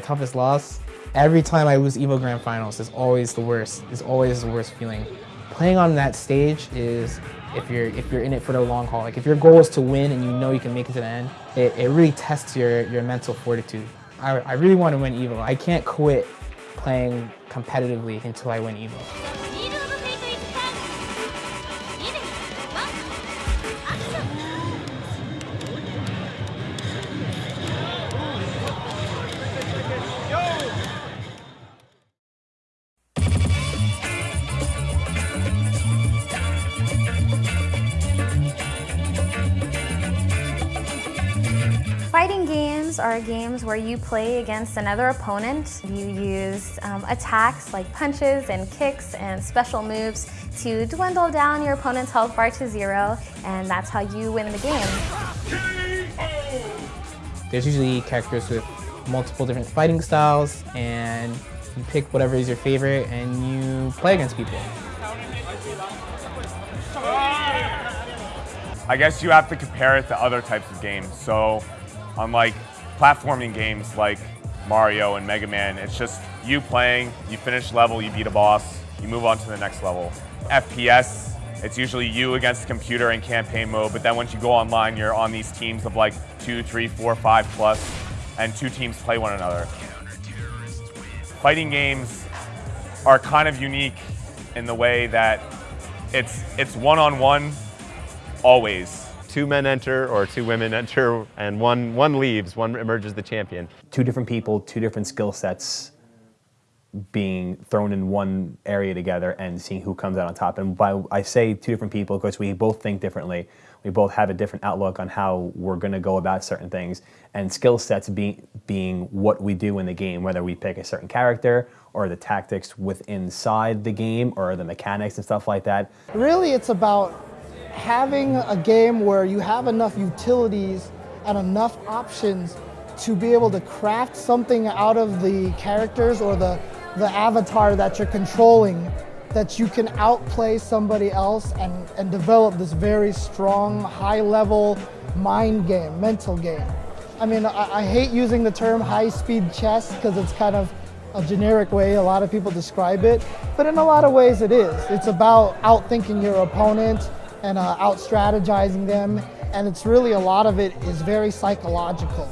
my toughest loss? Every time I lose EVO Grand Finals is always the worst. It's always the worst feeling. Playing on that stage is if you're if you're in it for the long haul. Like if your goal is to win and you know you can make it to the end, it, it really tests your, your mental fortitude. I, I really want to win EVO. I can't quit playing competitively until I win EVO. Are games where you play against another opponent. You use um, attacks like punches and kicks and special moves to dwindle down your opponent's health bar to zero, and that's how you win the game. There's usually characters with multiple different fighting styles, and you pick whatever is your favorite and you play against people. I guess you have to compare it to other types of games. So Unlike platforming games like Mario and Mega Man, it's just you playing, you finish level, you beat a boss, you move on to the next level. FPS, it's usually you against the computer in campaign mode, but then once you go online, you're on these teams of like two, three, four, five plus, and two teams play one another. Fighting games are kind of unique in the way that it's it's one-on-one -on -one always two men enter or two women enter and one, one leaves, one emerges the champion. Two different people, two different skill sets being thrown in one area together and seeing who comes out on top. And by I say two different people because we both think differently. We both have a different outlook on how we're going to go about certain things. And skill sets being, being what we do in the game, whether we pick a certain character or the tactics within inside the game or the mechanics and stuff like that. Really, it's about having a game where you have enough utilities and enough options to be able to craft something out of the characters or the, the avatar that you're controlling that you can outplay somebody else and, and develop this very strong, high level mind game, mental game. I mean, I, I hate using the term high speed chess because it's kind of a generic way a lot of people describe it, but in a lot of ways it is. It's about outthinking your opponent, and uh, out strategizing them. And it's really a lot of it is very psychological.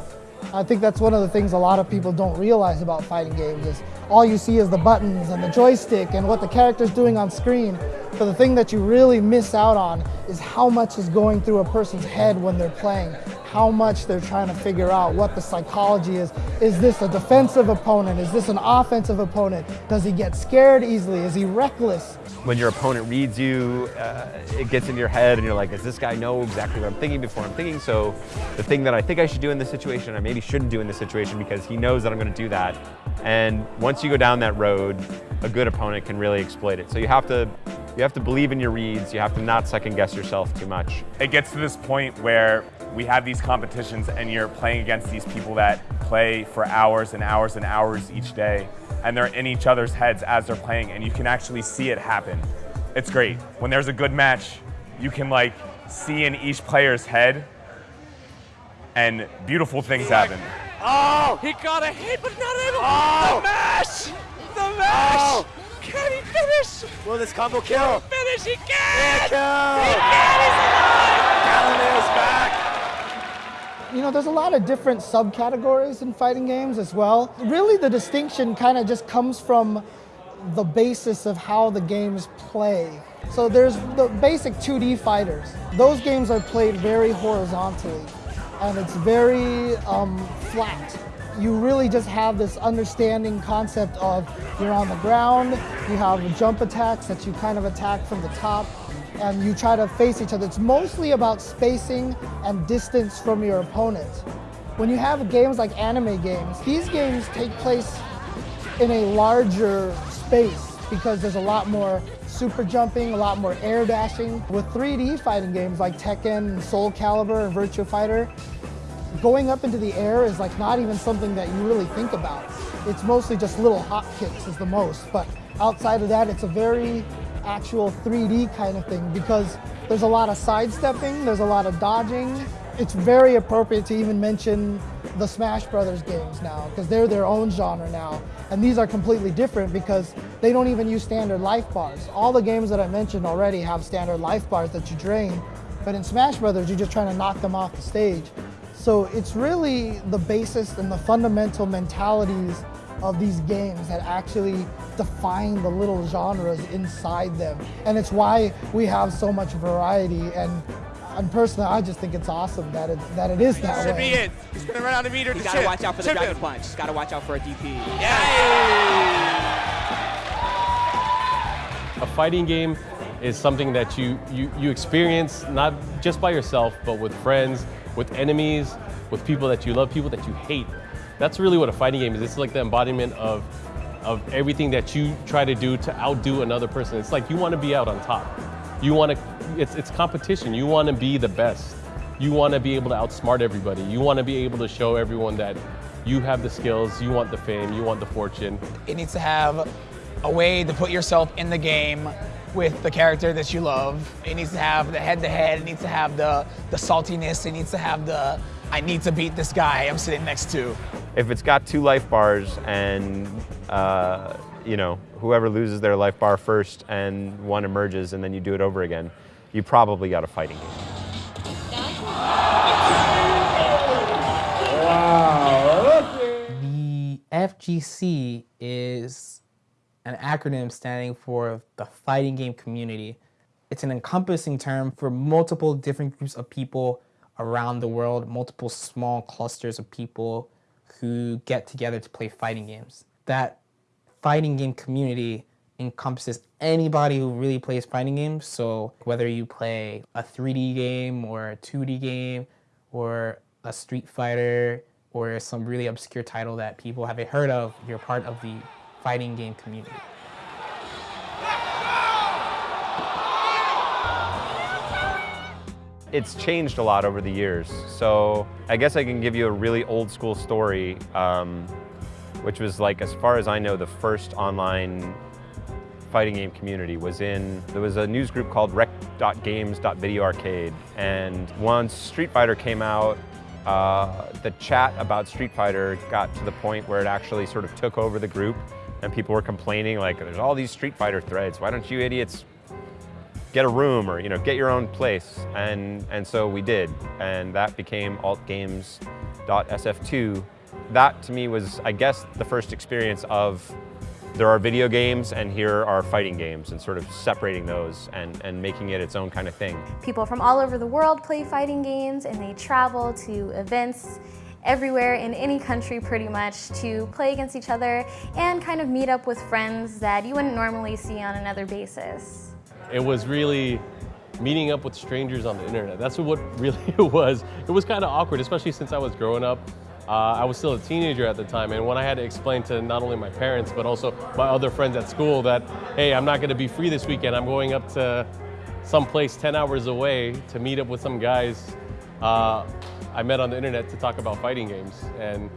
I think that's one of the things a lot of people don't realize about fighting games is all you see is the buttons and the joystick and what the character's doing on screen. But the thing that you really miss out on is how much is going through a person's head when they're playing, how much they're trying to figure out what the psychology is. Is this a defensive opponent? Is this an offensive opponent? Does he get scared easily? Is he reckless? When your opponent reads you, uh, it gets in your head and you're like, does this guy know exactly what I'm thinking before I'm thinking? So the thing that I think I should do in this situation, I maybe shouldn't do in this situation because he knows that I'm gonna do that. And once you go down that road, a good opponent can really exploit it. So you have to you have to believe in your reads. You have to not second guess yourself too much. It gets to this point where we have these competitions and you're playing against these people that play for hours and hours and hours each day and they're in each other's heads as they're playing and you can actually see it happen. It's great. When there's a good match, you can like see in each player's head and beautiful things happen. Oh! He got a hit, but not able. Oh! The mash! The mash! Oh! Can he finish? Will this combo kill? Can he finish? He can! He can! He can! He's alive! Galileo's back! You know, there's a lot of different subcategories in fighting games as well. Really, the distinction kind of just comes from the basis of how the games play. So there's the basic 2D fighters. Those games are played very horizontally and it's very um, flat you really just have this understanding concept of you're on the ground, you have jump attacks that you kind of attack from the top, and you try to face each other. It's mostly about spacing and distance from your opponent. When you have games like anime games, these games take place in a larger space because there's a lot more super jumping, a lot more air dashing. With 3D fighting games like Tekken, Soul Calibur, and Virtua Fighter, going up into the air is like not even something that you really think about. It's mostly just little hop kicks is the most, but outside of that, it's a very actual 3D kind of thing because there's a lot of sidestepping, there's a lot of dodging. It's very appropriate to even mention the Smash Brothers games now because they're their own genre now. And these are completely different because they don't even use standard life bars. All the games that I mentioned already have standard life bars that you drain, but in Smash Brothers, you're just trying to knock them off the stage. So it's really the basis and the fundamental mentalities of these games that actually define the little genres inside them. And it's why we have so much variety and and personally, I just think it's awesome that it that it is that Should way. be it. He's gonna run out of meter You to gotta watch out for the Chip Dragon him. Punch. Gotta watch out for a DP. A fighting game is something that you, you, you experience not just by yourself, but with friends, with enemies, with people that you love, people that you hate. That's really what a fighting game is. It's like the embodiment of, of everything that you try to do to outdo another person. It's like you want to be out on top. You want to, it's, it's competition. You want to be the best. You want to be able to outsmart everybody. You want to be able to show everyone that you have the skills, you want the fame, you want the fortune. It needs to have a way to put yourself in the game with the character that you love. It needs to have the head-to-head. It needs to have the the saltiness. It needs to have the I need to beat this guy I'm sitting next to. If it's got two life bars and uh, you know whoever loses their life bar first and one emerges and then you do it over again, you probably got a fighting game. Wow. The FGC is an acronym standing for the fighting game community. It's an encompassing term for multiple different groups of people around the world, multiple small clusters of people who get together to play fighting games. That fighting game community encompasses anybody who really plays fighting games. So whether you play a 3D game or a 2D game or a Street Fighter or some really obscure title that people haven't heard of, you're part of the fighting game community. It's changed a lot over the years. So I guess I can give you a really old school story, um, which was like, as far as I know, the first online fighting game community was in, there was a news group called rec.games.video arcade. And once Street Fighter came out, uh, the chat about Street Fighter got to the point where it actually sort of took over the group and people were complaining like, there's all these Street Fighter threads. Why don't you idiots get a room or you know get your own place. And and so we did. And that became alt.games.sf2 that to me was i guess the first experience of there are video games and here are fighting games and sort of separating those and and making it its own kind of thing. People from all over the world play fighting games and they travel to events everywhere in any country pretty much to play against each other and kind of meet up with friends that you wouldn't normally see on another basis. It was really meeting up with strangers on the internet. That's what really it was. It was kind of awkward, especially since I was growing up. Uh, I was still a teenager at the time, and when I had to explain to not only my parents, but also my other friends at school that, hey, I'm not gonna be free this weekend, I'm going up to some place 10 hours away to meet up with some guys uh, I met on the internet to talk about fighting games. And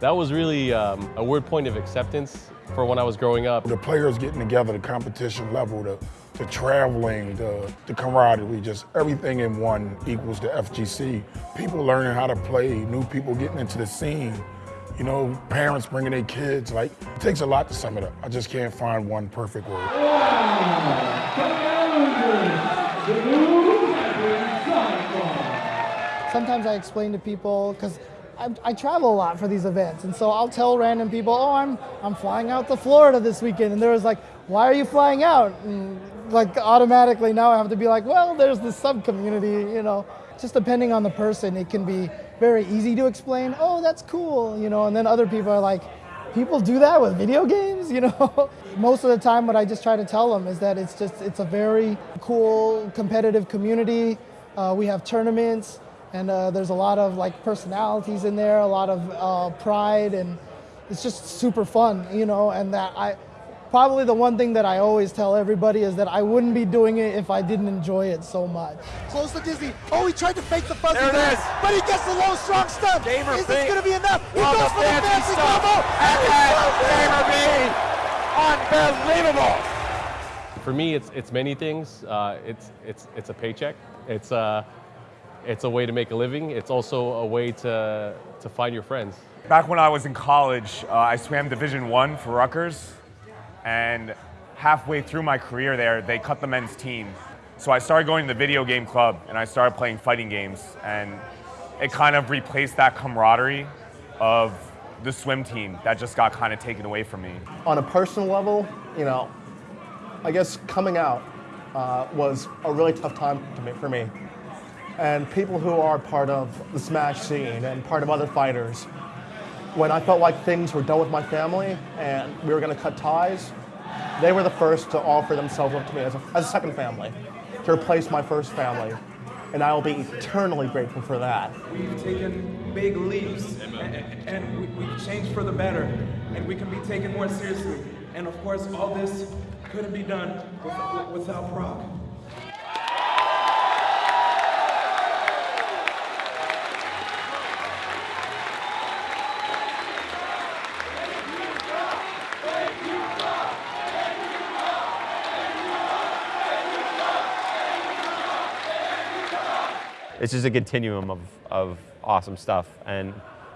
that was really um, a weird point of acceptance for when I was growing up. The players getting together, the competition level, the, the traveling, the, the camaraderie, just everything in one equals the FGC. People learning how to play, new people getting into the scene, you know, parents bringing their kids. Like, it takes a lot to sum it up. I just can't find one perfect word. Sometimes I explain to people because I, I travel a lot for these events, and so I'll tell random people, "Oh, I'm I'm flying out to Florida this weekend," and they're just like, "Why are you flying out?" And like automatically now I have to be like, "Well, there's this sub community, you know." Just depending on the person, it can be very easy to explain. Oh, that's cool, you know, and then other people are like, people do that with video games, you know? Most of the time what I just try to tell them is that it's just, it's a very cool competitive community. Uh, we have tournaments and uh, there's a lot of like personalities in there, a lot of uh, pride and it's just super fun, you know, and that I, probably the one thing that I always tell everybody is that I wouldn't be doing it if I didn't enjoy it so much. Close to Disney. Oh, he tried to fake the fuzzy There it there, is. but he gets the low strong stun. Gamer is this going to be enough? He Love goes the for the fancy fancy stuff. combo. And then Gamer B. Unbelievable. For me, it's it's many things. Uh, it's it's it's a paycheck. It's uh, it's a way to make a living. It's also a way to to find your friends. Back when I was in college, uh, I swam Division One for Rutgers, and halfway through my career there, they cut the men's team. So I started going to the video game club, and I started playing fighting games, and it kind of replaced that camaraderie of the swim team that just got kind of taken away from me. On a personal level, you know, I guess coming out uh, was a really tough time for me. And people who are part of the Smash scene and part of other fighters, when I felt like things were done with my family and we were going to cut ties, they were the first to offer themselves up to me as a, as a second family, to replace my first family. And I will be eternally grateful for that. We've taken big leaps and, and we, we've changed for the better and we can be taken more seriously. And of course, all this couldn't be done without, without. It's just a continuum of, of awesome stuff. And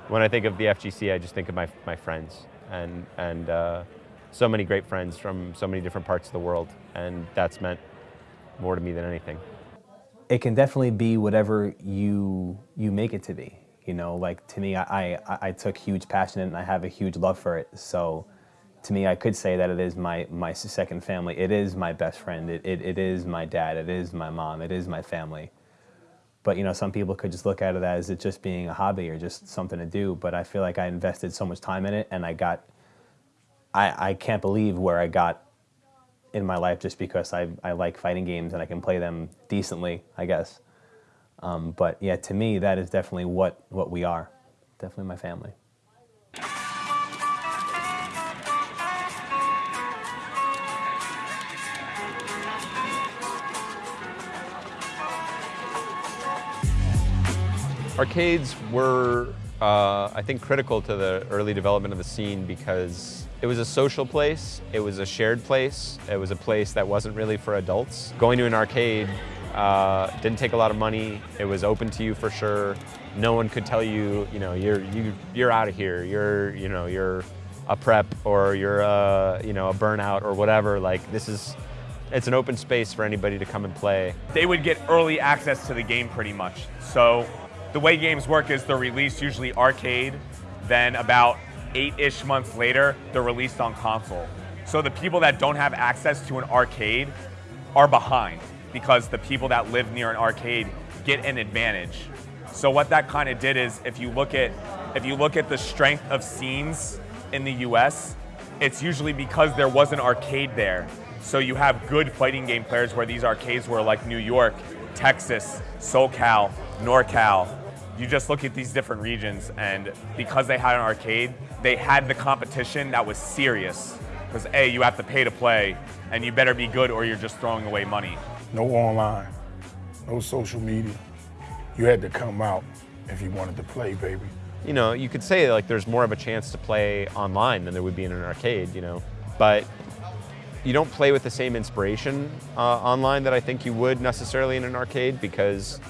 when I think of the FGC, I just think of my, my friends and, and uh, so many great friends from so many different parts of the world. And that's meant more to me than anything. It can definitely be whatever you, you make it to be. You know, like to me, I, I, I took huge passion and I have a huge love for it. So to me, I could say that it is my, my second family. It is my best friend. It, it, it is my dad. It is my mom. It is my family. But you know, some people could just look at it as it just being a hobby or just something to do. But I feel like I invested so much time in it, and I got. I I can't believe where I got in my life just because I I like fighting games and I can play them decently, I guess. Um, but yeah, to me, that is definitely what what we are. Definitely my family. Arcades were, uh, I think, critical to the early development of the scene because it was a social place, it was a shared place, it was a place that wasn't really for adults. Going to an arcade uh, didn't take a lot of money, it was open to you for sure. No one could tell you, you know, you're, you, you're out of here, you're, you know, you're a prep or you're a, you know, a burnout or whatever. Like this is, it's an open space for anybody to come and play. They would get early access to the game pretty much. So the way games work is they're released usually arcade, then about eight-ish months later, they're released on console. So the people that don't have access to an arcade are behind because the people that live near an arcade get an advantage. So what that kind of did is if you look at if you look at the strength of scenes in the US, it's usually because there was an arcade there. So you have good fighting game players where these arcades were like New York, Texas, SoCal, NorCal, you just look at these different regions and because they had an arcade, they had the competition that was serious. Because A, you have to pay to play and you better be good or you're just throwing away money. No online, no social media. You had to come out if you wanted to play, baby. You know, you could say like there's more of a chance to play online than there would be in an arcade, you know, but you don't play with the same inspiration uh, online that I think you would necessarily in an arcade because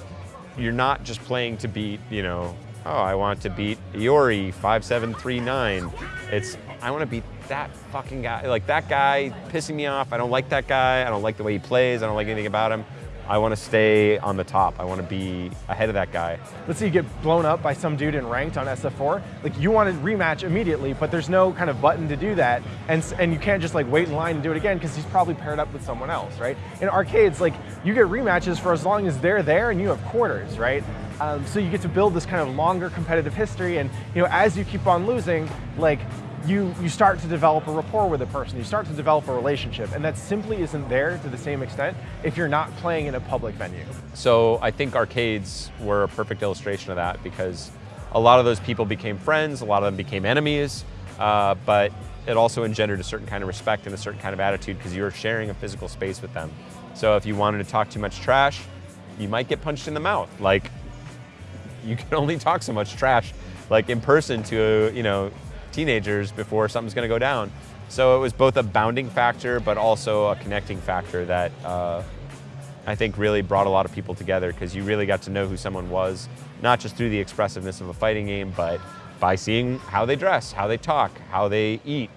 you're not just playing to beat, you know, oh, I want to beat Iori 5739. It's, I want to beat that fucking guy. Like that guy pissing me off. I don't like that guy. I don't like the way he plays. I don't like anything about him. I want to stay on the top. I want to be ahead of that guy. Let's say you get blown up by some dude in ranked on SF4. Like you want to rematch immediately, but there's no kind of button to do that, and and you can't just like wait in line and do it again because he's probably paired up with someone else, right? In arcades, like you get rematches for as long as they're there and you have quarters, right? Um, so you get to build this kind of longer competitive history, and you know as you keep on losing, like you, you start to develop a rapport with a person, you start to develop a relationship, and that simply isn't there to the same extent if you're not playing in a public venue. So I think arcades were a perfect illustration of that because a lot of those people became friends, a lot of them became enemies, uh, but it also engendered a certain kind of respect and a certain kind of attitude because you were sharing a physical space with them. So if you wanted to talk too much trash, you might get punched in the mouth. Like, you can only talk so much trash, like in person to, you know, teenagers before something's going to go down. So it was both a bounding factor, but also a connecting factor that uh, I think really brought a lot of people together because you really got to know who someone was, not just through the expressiveness of a fighting game, but by seeing how they dress, how they talk, how they eat.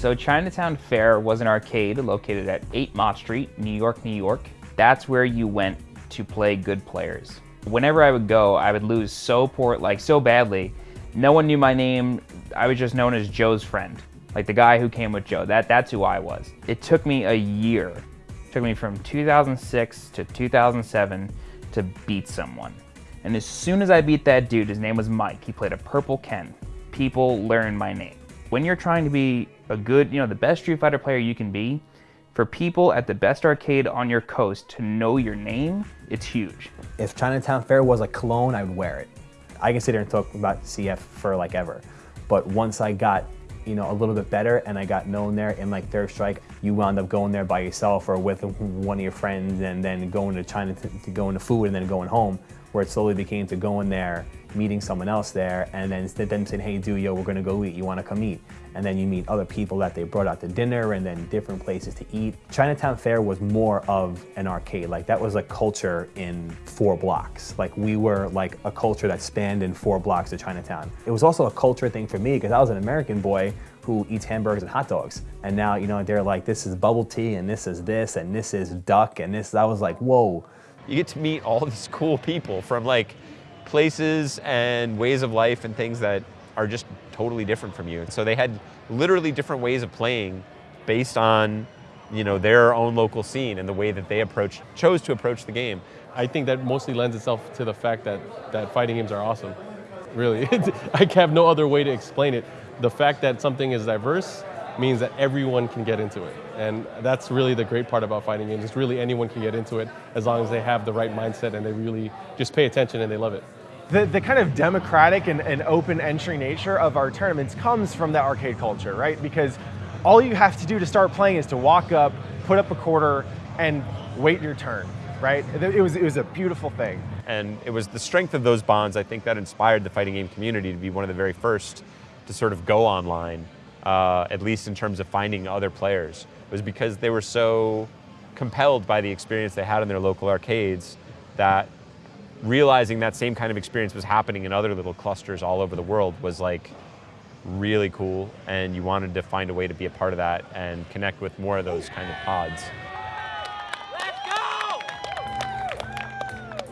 So Chinatown Fair was an arcade located at 8 Mott Street, New York, New York. That's where you went to play good players. Whenever I would go, I would lose so poor, like so badly. No one knew my name. I was just known as Joe's friend, like the guy who came with Joe. That, that's who I was. It took me a year. It took me from 2006 to 2007 to beat someone. And as soon as I beat that dude, his name was Mike. He played a purple Ken. People learned my name. When you're trying to be a good, you know, the best Street Fighter player you can be, for people at the best arcade on your coast to know your name, it's huge. If Chinatown Fair was a cologne, I would wear it. I can sit here and talk about CF for like ever. But once I got, you know, a little bit better and I got known there in like Third Strike, you wound up going there by yourself or with one of your friends and then going to China to, to go into food and then going home, where it slowly became to going there meeting someone else there and then them saying, hey, dude, yo, we're gonna go eat. You wanna come eat? And then you meet other people that they brought out to dinner and then different places to eat. Chinatown Fair was more of an arcade. Like that was a culture in four blocks. Like we were like a culture that spanned in four blocks of Chinatown. It was also a culture thing for me because I was an American boy who eats hamburgers and hot dogs. And now, you know, they're like, this is bubble tea and this is this and this is duck and this, I was like, whoa. You get to meet all these cool people from like places and ways of life and things that are just totally different from you. And so they had literally different ways of playing based on you know their own local scene and the way that they approach chose to approach the game. I think that mostly lends itself to the fact that that fighting games are awesome. Really, I have no other way to explain it. The fact that something is diverse means that everyone can get into it. And that's really the great part about fighting games. Is really anyone can get into it as long as they have the right mindset and they really just pay attention and they love it the, the kind of democratic and, and open entry nature of our tournaments comes from that arcade culture, right? Because all you have to do to start playing is to walk up, put up a quarter, and wait your turn, right? It was, it was a beautiful thing. And it was the strength of those bonds, I think, that inspired the fighting game community to be one of the very first to sort of go online, uh, at least in terms of finding other players. It was because they were so compelled by the experience they had in their local arcades that realizing that same kind of experience was happening in other little clusters all over the world was like really cool and you wanted to find a way to be a part of that and connect with more of those kind of pods.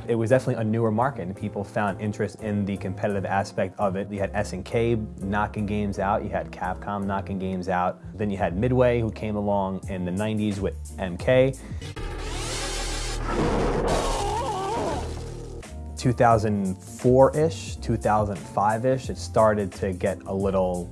It was definitely a newer market and people found interest in the competitive aspect of it. You had SNK knocking games out, you had Capcom knocking games out, then you had Midway who came along in the 90s with MK. 2004-ish, 2005-ish, it started to get a little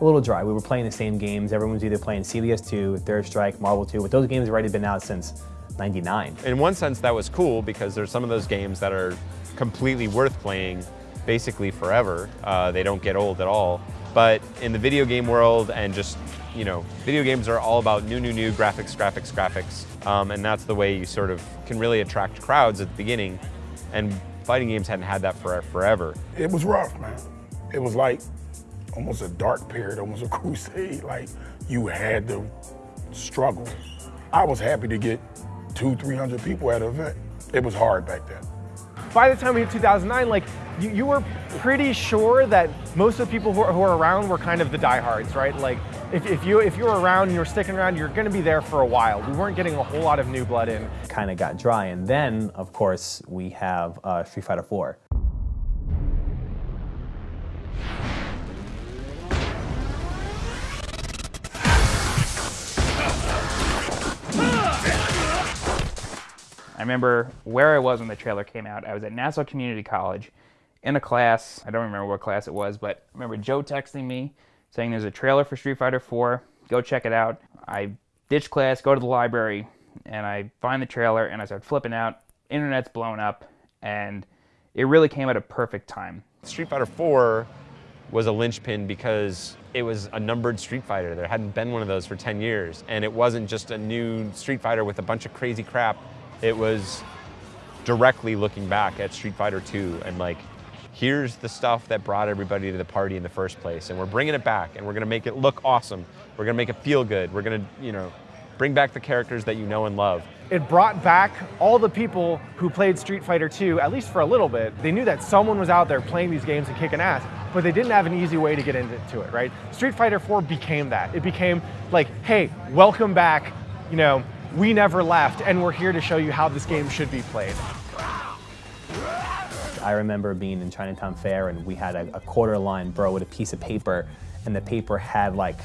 a little dry. We were playing the same games. Everyone was either playing CVS 2, Third Strike, Marvel 2, but those games have already been out since 99. In one sense, that was cool because there's some of those games that are completely worth playing basically forever. Uh, they don't get old at all. But in the video game world and just, you know, video games are all about new, new, new graphics, graphics, graphics. Um, and that's the way you sort of can really attract crowds at the beginning. And fighting games hadn't had that for forever. It was rough, man. It was like almost a dark period, almost a crusade. Like you had to struggle. I was happy to get two, 300 people at an event. It was hard back then. By the time we hit 2009, like you, you were pretty sure that most of the people who are, who are around were kind of the diehards, right? Like if, if you if you're around and you're sticking around, you're going to be there for a while. We weren't getting a whole lot of new blood in. Kind of got dry, and then of course we have uh, Street Fighter 4. I remember where I was when the trailer came out. I was at Nassau Community College in a class. I don't remember what class it was, but I remember Joe texting me saying there's a trailer for Street Fighter 4. Go check it out. I ditch class, go to the library, and I find the trailer and I start flipping out. Internet's blown up, and it really came at a perfect time. Street Fighter 4 was a linchpin because it was a numbered Street Fighter. There hadn't been one of those for 10 years, and it wasn't just a new Street Fighter with a bunch of crazy crap. It was directly looking back at Street Fighter 2 and like, here's the stuff that brought everybody to the party in the first place, and we're bringing it back, and we're gonna make it look awesome. We're gonna make it feel good. We're gonna, you know, bring back the characters that you know and love. It brought back all the people who played Street Fighter 2, at least for a little bit. They knew that someone was out there playing these games and kicking ass, but they didn't have an easy way to get into it, right? Street Fighter 4 became that. It became like, hey, welcome back, you know, we never left, and we're here to show you how this game should be played. I remember being in Chinatown Fair and we had a, a quarter line bro with a piece of paper and the paper had like,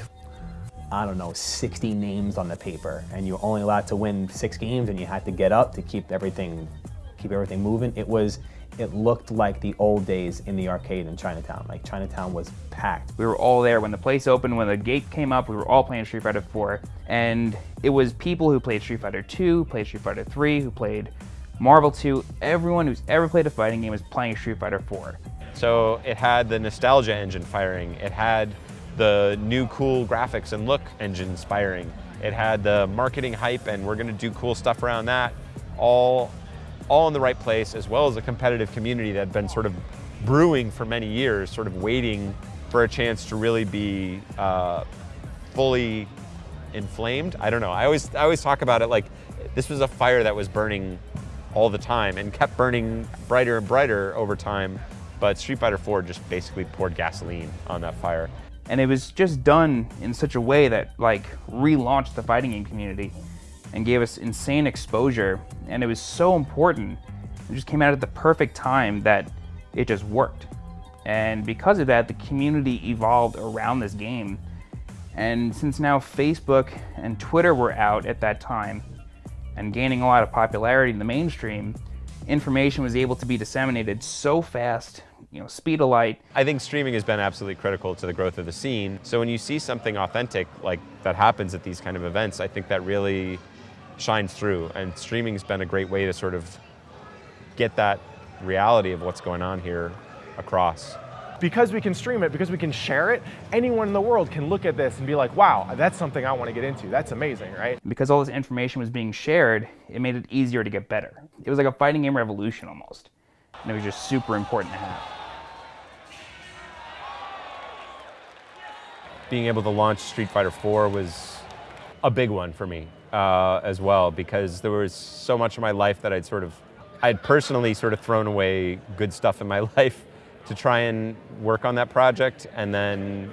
I don't know, 60 names on the paper and you were only allowed to win six games and you had to get up to keep everything, keep everything moving. It was, it looked like the old days in the arcade in Chinatown. Like Chinatown was packed. We were all there when the place opened, when the gate came up, we were all playing Street Fighter 4. And it was people who played Street Fighter 2, played Street Fighter 3, who played Marvel 2. Everyone who's ever played a fighting game is playing Street Fighter 4. So it had the nostalgia engine firing. It had the new cool graphics and look engine firing. It had the marketing hype and we're gonna do cool stuff around that. All, all in the right place, as well as a competitive community that had been sort of brewing for many years, sort of waiting for a chance to really be uh, fully inflamed. I don't know. I always, I always talk about it like this was a fire that was burning all the time and kept burning brighter and brighter over time. But Street Fighter 4 just basically poured gasoline on that fire. And it was just done in such a way that like relaunched the fighting game community and gave us insane exposure. And it was so important. It just came out at the perfect time that it just worked. And because of that, the community evolved around this game. And since now Facebook and Twitter were out at that time and gaining a lot of popularity in the mainstream, information was able to be disseminated so fast, you know, speed of light. I think streaming has been absolutely critical to the growth of the scene. So when you see something authentic like that happens at these kind of events, I think that really shines through. And streaming's been a great way to sort of get that reality of what's going on here across. Because we can stream it, because we can share it, anyone in the world can look at this and be like, wow, that's something I want to get into. That's amazing, right? Because all this information was being shared, it made it easier to get better. It was like a fighting game revolution almost. And it was just super important to have. Being able to launch Street Fighter 4 was a big one for me uh, as well because there was so much of my life that I'd sort of, I'd personally sort of thrown away good stuff in my life to try and work on that project and then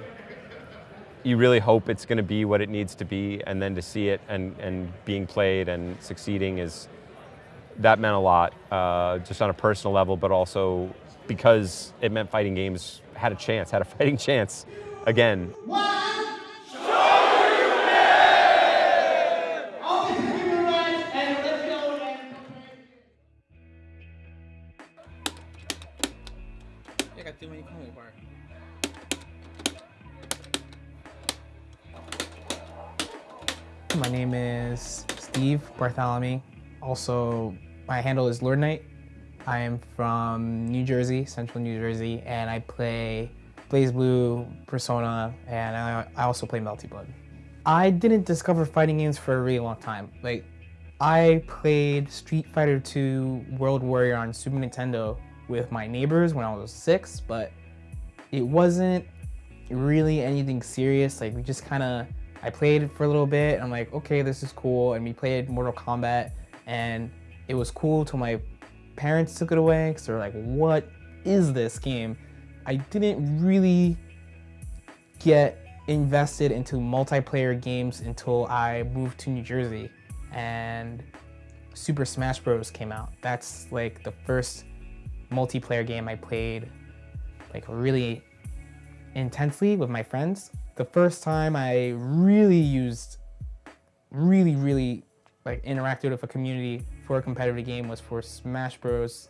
you really hope it's going to be what it needs to be and then to see it and, and being played and succeeding is that meant a lot uh, just on a personal level but also because it meant fighting games had a chance had a fighting chance again My name is Steve Bartholomew. Also, my handle is Lord Knight. I am from New Jersey, Central New Jersey, and I play BlazBlue, Persona, and I, I also play Melty Blood. I didn't discover fighting games for a really long time. Like, I played Street Fighter II World Warrior on Super Nintendo with my neighbors when I was six, but it wasn't really anything serious. Like, we just kind of I played for a little bit. I'm like, okay, this is cool. And we played Mortal Kombat, and it was cool till my parents took it away because they're like, what is this game? I didn't really get invested into multiplayer games until I moved to New Jersey and Super Smash Bros. came out. That's like the first multiplayer game I played like really intensely with my friends the first time I really used, really, really like interacted with a community for a competitive game was for Smash Bros.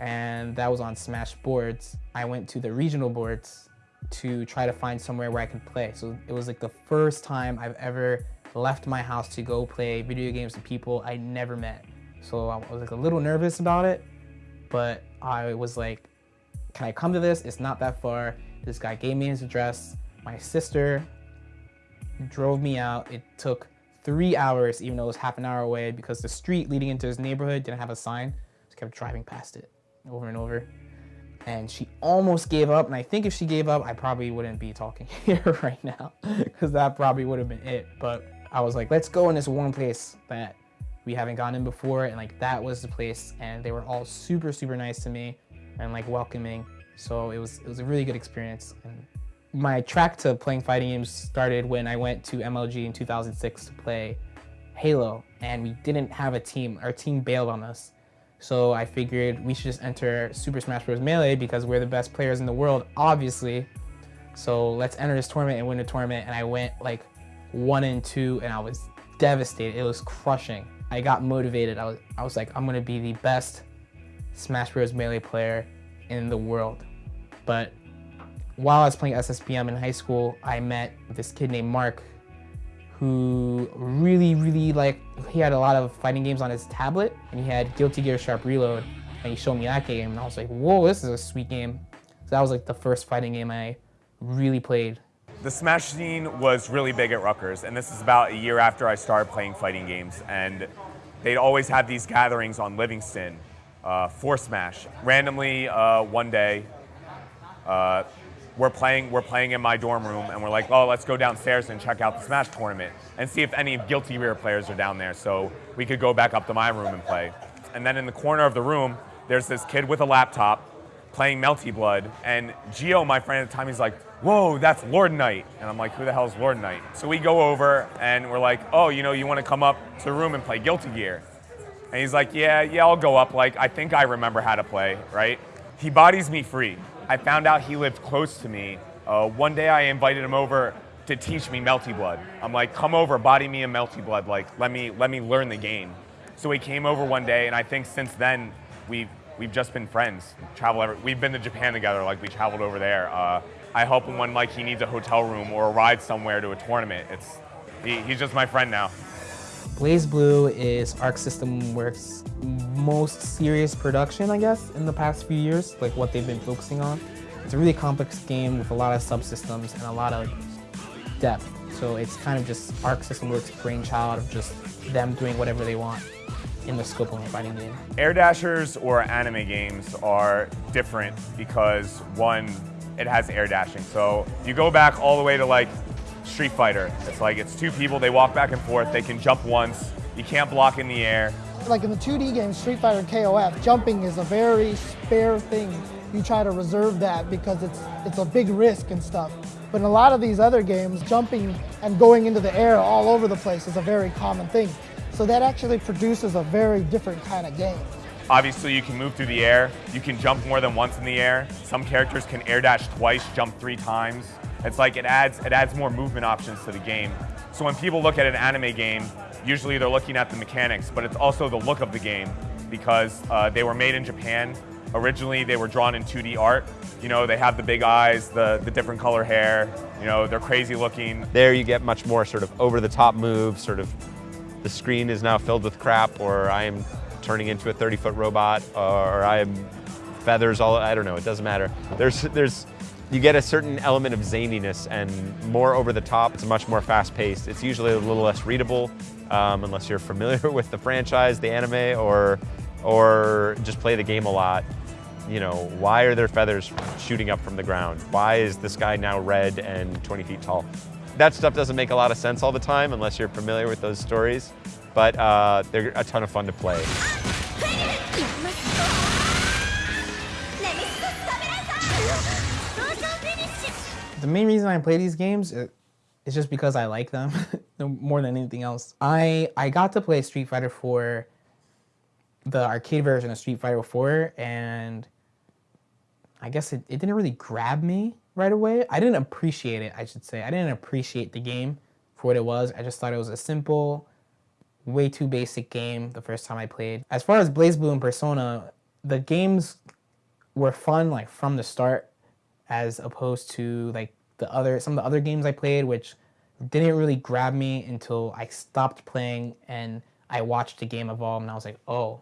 And that was on Smash Boards. I went to the regional boards to try to find somewhere where I could play. So it was like the first time I've ever left my house to go play video games with people I never met. So I was like a little nervous about it, but I was like, can I come to this? It's not that far. This guy gave me his address. My sister drove me out. It took three hours, even though it was half an hour away, because the street leading into his neighborhood didn't have a sign. So kept driving past it over and over. And she almost gave up. And I think if she gave up, I probably wouldn't be talking here right now because that probably would have been it. But I was like, let's go in this one place that we haven't gone in before. And like that was the place. And they were all super, super nice to me and like welcoming. So it was, it was a really good experience. And my track to playing fighting games started when I went to MLG in 2006 to play Halo and we didn't have a team. Our team bailed on us. So I figured we should just enter Super Smash Bros. Melee because we're the best players in the world, obviously. So let's enter this tournament and win the tournament. And I went like one and two and I was devastated. It was crushing. I got motivated. I was, I was like, I'm gonna be the best Smash Bros. Melee player in the world. But while I was playing SSBM in high school, I met this kid named Mark who really, really like, he had a lot of fighting games on his tablet and he had Guilty Gear Sharp Reload and he showed me that game and I was like, whoa, this is a sweet game. So that was like the first fighting game I really played. The Smash scene was really big at Rutgers, and this is about a year after I started playing fighting games. And they'd always have these gatherings on Livingston uh, for Smash. Randomly, uh, one day, uh, we're playing, we're playing in my dorm room, and we're like, oh, let's go downstairs and check out the Smash tournament and see if any Guilty Gear players are down there, so we could go back up to my room and play. And then in the corner of the room, there's this kid with a laptop playing Melty Blood, and Geo, my friend at the time, he's like, whoa, that's Lord Knight. And I'm like, who the hell is Lord Knight? So we go over and we're like, oh, you know, you want to come up to the room and play Guilty Gear? And he's like, yeah, yeah, I'll go up. Like, I think I remember how to play, right? He bodies me free. I found out he lived close to me. Uh, one day I invited him over to teach me Melty Blood. I'm like, come over, body me a Melty Blood. Like, let me, let me learn the game. So he came over one day, and I think since then, we've, we've just been friends. Travel ever, we've been to Japan together, like we traveled over there. Uh, I help him when like he needs a hotel room or a ride somewhere to a tournament. It's he, he's just my friend now. BlazBlue is Arc System Works' most serious production, I guess, in the past few years, like what they've been focusing on. It's a really complex game with a lot of subsystems and a lot of depth. So it's kind of just Arc System Works' brainchild of just them doing whatever they want in the scope of a fighting game. Air dashers or anime games are different because one, it has air dashing. So you go back all the way to like Street Fighter. It's like it's two people, they walk back and forth, they can jump once, you can't block in the air. Like in the 2D game Street Fighter and KOF, jumping is a very spare thing. You try to reserve that because it's it's a big risk and stuff. But in a lot of these other games, jumping and going into the air all over the place is a very common thing. So that actually produces a very different kind of game. Obviously, you can move through the air. You can jump more than once in the air. Some characters can air dash twice, jump three times. It's like it adds, it adds more movement options to the game. So when people look at an anime game, usually they're looking at the mechanics, but it's also the look of the game because uh, they were made in Japan. Originally, they were drawn in 2D art. You know, they have the big eyes, the, the different color hair, you know, they're crazy looking. There you get much more sort of over-the-top moves, sort of the screen is now filled with crap, or I am turning into a 30-foot robot, or I am feathers all, I don't know, it doesn't matter. There's, there's, you get a certain element of zaniness and more over the top. It's much more fast paced. It's usually a little less readable um, unless you're familiar with the franchise, the anime, or, or just play the game a lot. You know, why are there feathers shooting up from the ground? Why is this guy now red and 20 feet tall? That stuff doesn't make a lot of sense all the time unless you're familiar with those stories, but uh, they're a ton of fun to play. The main reason I play these games is just because I like them more than anything else. I I got to play Street Fighter 4, the arcade version of Street Fighter 4, and I guess it, it didn't really grab me right away. I didn't appreciate it, I should say. I didn't appreciate the game for what it was. I just thought it was a simple, way too basic game the first time I played. As far as BlazBlue and Persona, the games were fun like from the start as opposed to like the other some of the other games I played which didn't really grab me until I stopped playing and I watched the game evolve and I was like, "Oh,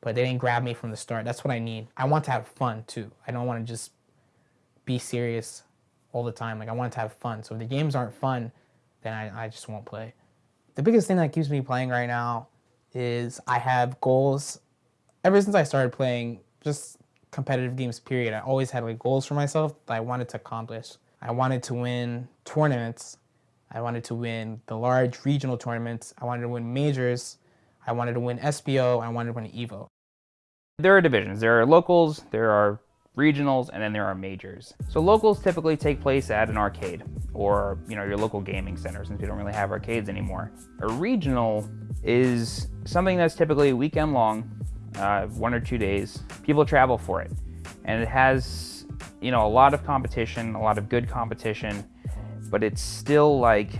but they didn't grab me from the start. That's what I need. I want to have fun too. I don't want to just be serious all the time. Like I want to have fun. So if the games aren't fun, then I, I just won't play. The biggest thing that keeps me playing right now is I have goals ever since I started playing just competitive games, period, I always had like goals for myself that I wanted to accomplish. I wanted to win tournaments. I wanted to win the large regional tournaments. I wanted to win majors. I wanted to win SBO. I wanted to win EVO. There are divisions. There are locals, there are regionals, and then there are majors. So locals typically take place at an arcade or you know your local gaming center since we don't really have arcades anymore. A regional is something that's typically weekend long, uh, one or two days. People travel for it, and it has you know a lot of competition, a lot of good competition, but it's still like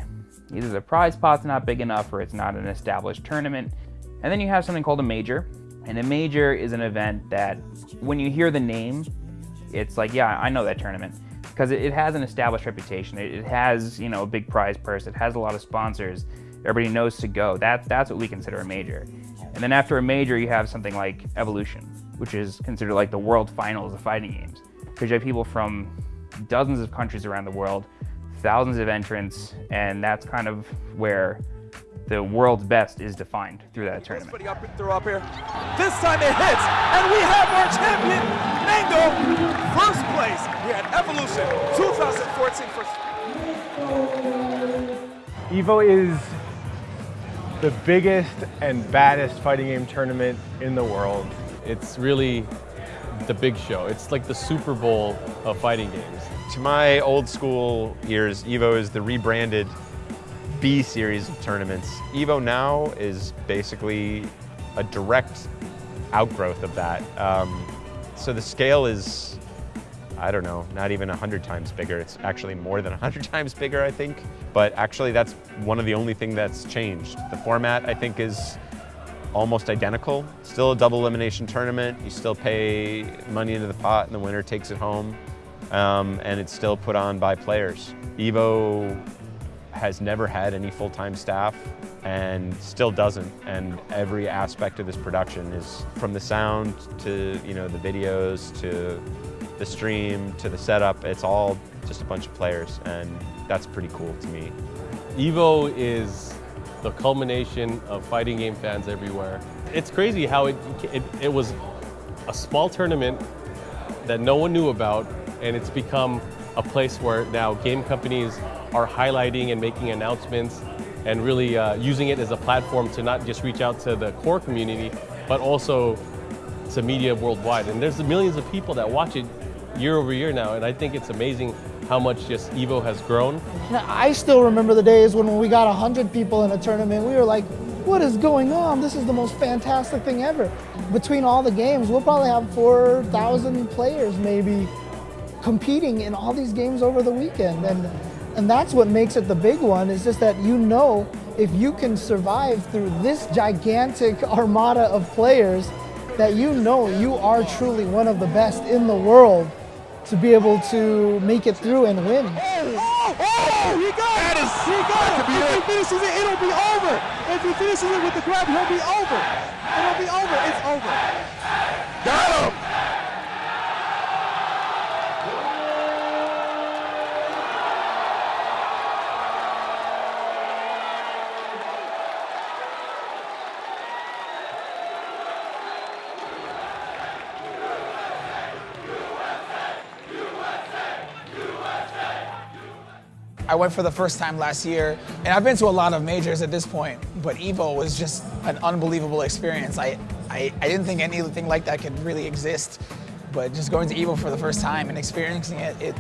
either the prize pot's not big enough or it's not an established tournament. And then you have something called a major, and a major is an event that when you hear the name, it's like, yeah, I know that tournament because it, has an established reputation. It, it, has, you know, a big prize purse. It has a lot of sponsors. Everybody knows to go. That, that's what we consider a major. And then after a major, you have something like Evolution, which is considered like the world finals of fighting games. Because you have people from dozens of countries around the world, thousands of entrants, and that's kind of where the world's best is defined through that tournament. Up, throw up here. This time it hits, and we have our champion, Mango, first place. We had Evolution 2014 first. EVO is the biggest and baddest fighting game tournament in the world. It's really the big show. It's like the Super Bowl of fighting games. To my old school ears, EVO is the rebranded B series of tournaments. EVO now is basically a direct outgrowth of that. Um, so the scale is, I don't know, not even 100 times bigger. It's actually more than 100 times bigger, I think. But actually that's one of the only thing that's changed. The format, I think, is almost identical. Still a double elimination tournament. You still pay money into the pot and the winner takes it home. Um, and it's still put on by players. EVO has never had any full-time staff and still doesn't. And every aspect of this production is from the sound to you know the videos to the stream to the setup. It's all just a bunch of players, and that's pretty cool to me. Evo is the culmination of fighting game fans everywhere. It's crazy how it, it, it was a small tournament that no one knew about, and it's become a place where now game companies are highlighting and making announcements and really uh, using it as a platform to not just reach out to the core community, but also to media worldwide. And there's millions of people that watch it year over year now, and I think it's amazing how much just Evo has grown. I still remember the days when, when we got 100 people in a tournament, we were like, what is going on? This is the most fantastic thing ever. Between all the games, we'll probably have 4,000 players maybe competing in all these games over the weekend. And and that's what makes it the big one, is just that you know if you can survive through this gigantic armada of players, that you know you are truly one of the best in the world to be able to make it through and win. Oh, oh, oh he got that it. Is, he got it. If he finishes it, it'll be over. If he finishes it with the grab, he'll be over. It'll be over. It's over. Got him. I went for the first time last year, and I've been to a lot of majors at this point, but EVO was just an unbelievable experience. I, I, I didn't think anything like that could really exist, but just going to EVO for the first time and experiencing it, it,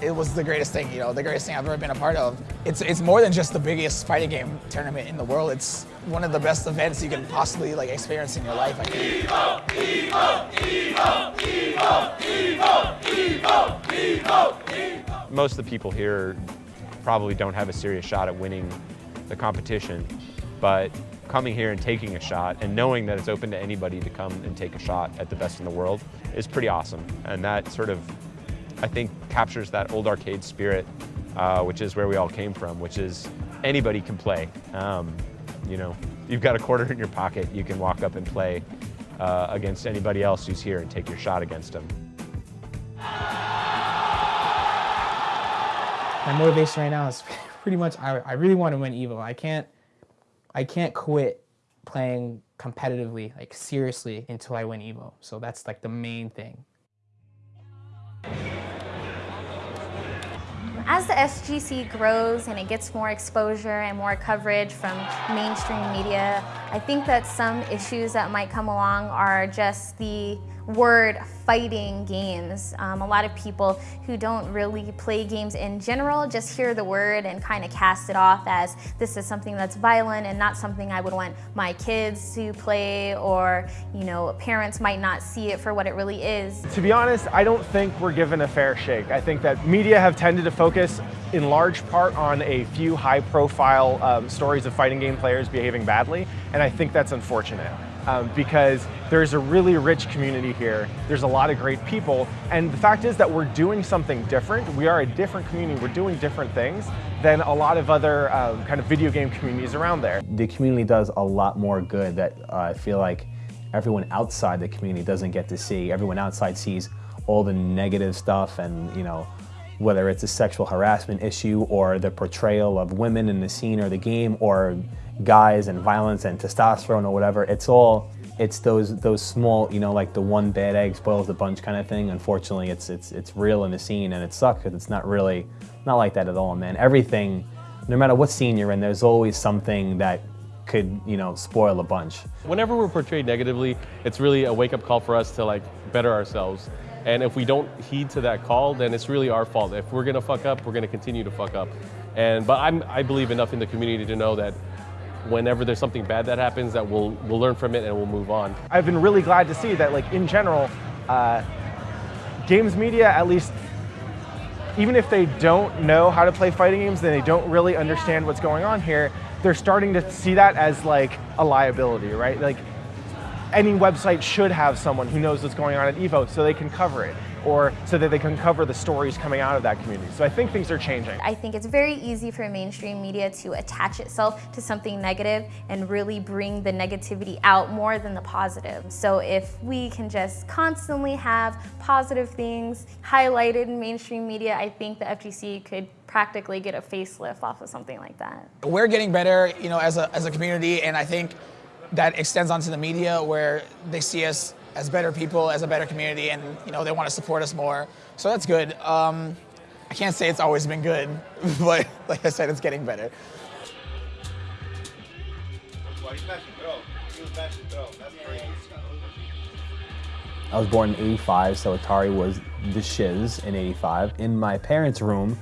it was the greatest thing, you know, the greatest thing I've ever been a part of. It's, it's more than just the biggest fighting game tournament in the world. It's one of the best events you can possibly like experience in your life, I think. EVO, EVO, EVO, EVO, EVO, EVO, EVO, EVO. Most of the people here probably don't have a serious shot at winning the competition. But coming here and taking a shot and knowing that it's open to anybody to come and take a shot at the best in the world is pretty awesome. And that sort of, I think, captures that old arcade spirit, uh, which is where we all came from, which is anybody can play. Um, you know, you've got a quarter in your pocket, you can walk up and play uh, against anybody else who's here and take your shot against them. My motivation right now is pretty much I, I really want to win Evo. I can't I can't quit playing competitively, like seriously, until I win Evo. So that's like the main thing. As the FGC grows and it gets more exposure and more coverage from mainstream media, I think that some issues that might come along are just the word fighting games. Um, a lot of people who don't really play games in general just hear the word and kind of cast it off as this is something that's violent and not something I would want my kids to play or, you know, parents might not see it for what it really is. To be honest, I don't think we're given a fair shake. I think that media have tended to focus in large part on a few high profile um, stories of fighting game players behaving badly, and I think that's unfortunate um, because there's a really rich community here. There's a lot of great people. And the fact is that we're doing something different. We are a different community. We're doing different things than a lot of other um, kind of video game communities around there. The community does a lot more good that uh, I feel like everyone outside the community doesn't get to see. Everyone outside sees all the negative stuff and, you know, whether it's a sexual harassment issue or the portrayal of women in the scene or the game or guys and violence and testosterone or whatever. It's all it's those those small, you know, like the one bad egg spoils the bunch kind of thing. Unfortunately, it's it's it's real in the scene and it sucks because it's not really not like that at all, man. Everything, no matter what scene you're in, there's always something that could, you know, spoil a bunch. Whenever we're portrayed negatively, it's really a wake-up call for us to like better ourselves. And if we don't heed to that call, then it's really our fault. If we're gonna fuck up, we're gonna continue to fuck up. And but I'm, I believe enough in the community to know that whenever there's something bad that happens that we'll, we'll learn from it and we'll move on. I've been really glad to see that like in general, uh, games media at least even if they don't know how to play fighting games and they don't really understand what's going on here, they're starting to see that as like a liability, right? Like any website should have someone who knows what's going on at EVO so they can cover it or so that they can cover the stories coming out of that community. So I think things are changing. I think it's very easy for mainstream media to attach itself to something negative and really bring the negativity out more than the positive. So if we can just constantly have positive things highlighted in mainstream media, I think the FGC could practically get a facelift off of something like that. We're getting better, you know, as a, as a community, and I think that extends onto the media where they see us as better people, as a better community, and you know they want to support us more. So that's good. Um, I can't say it's always been good, but like I said, it's getting better. I was born in 85, so Atari was the shiz in 85. In my parents' room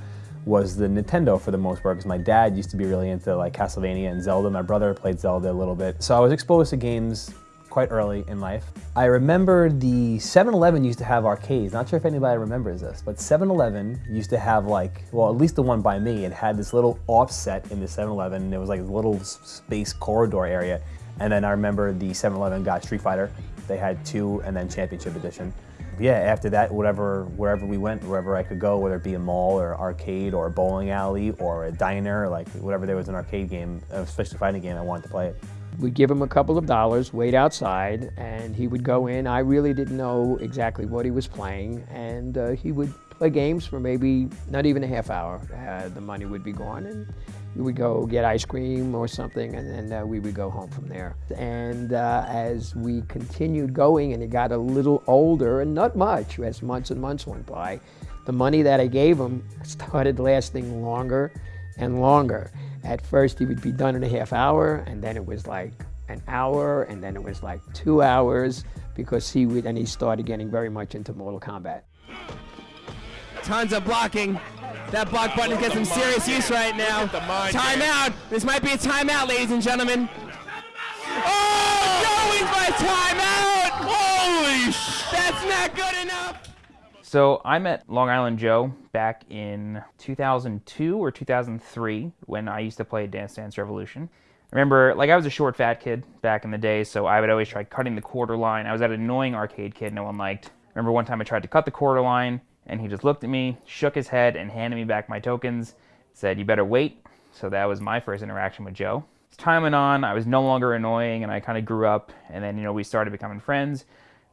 was the Nintendo for the most part, because my dad used to be really into like Castlevania and Zelda. My brother played Zelda a little bit. So I was exposed to games quite early in life. I remember the 7-Eleven used to have arcades. Not sure if anybody remembers this, but 7-Eleven used to have like, well, at least the one by me, it had this little offset in the 7-Eleven. and It was like a little space corridor area. And then I remember the 7-Eleven got Street Fighter. They had two and then Championship Edition. Yeah, after that, whatever, wherever we went, wherever I could go, whether it be a mall or arcade or a bowling alley or a diner, like whatever there was an arcade game, especially fighting game, I wanted to play it. We'd give him a couple of dollars, wait outside, and he would go in. I really didn't know exactly what he was playing, and uh, he would play games for maybe not even a half hour. Uh, the money would be gone, and we would go get ice cream or something, and then uh, we would go home from there. And uh, as we continued going, and he got a little older, and not much, as months and months went by, the money that I gave him started lasting longer and longer. At first, he would be done in a half hour, and then it was like an hour, and then it was like two hours, because he would, and he started getting very much into Mortal Kombat. Tons of blocking. That block button gets some serious use right now. Timeout. This might be a timeout, ladies and gentlemen. Oh! Joe wins by timeout! Holy sh! That's not good enough. So I met Long Island Joe back in 2002 or 2003 when I used to play Dance Dance Revolution. Remember, like, I was a short, fat kid back in the day, so I would always try cutting the quarter line. I was that annoying arcade kid no one liked. Remember one time I tried to cut the quarter line, and he just looked at me, shook his head, and handed me back my tokens, said, You better wait. So that was my first interaction with Joe. As time went on, I was no longer annoying, and I kind of grew up, and then, you know, we started becoming friends.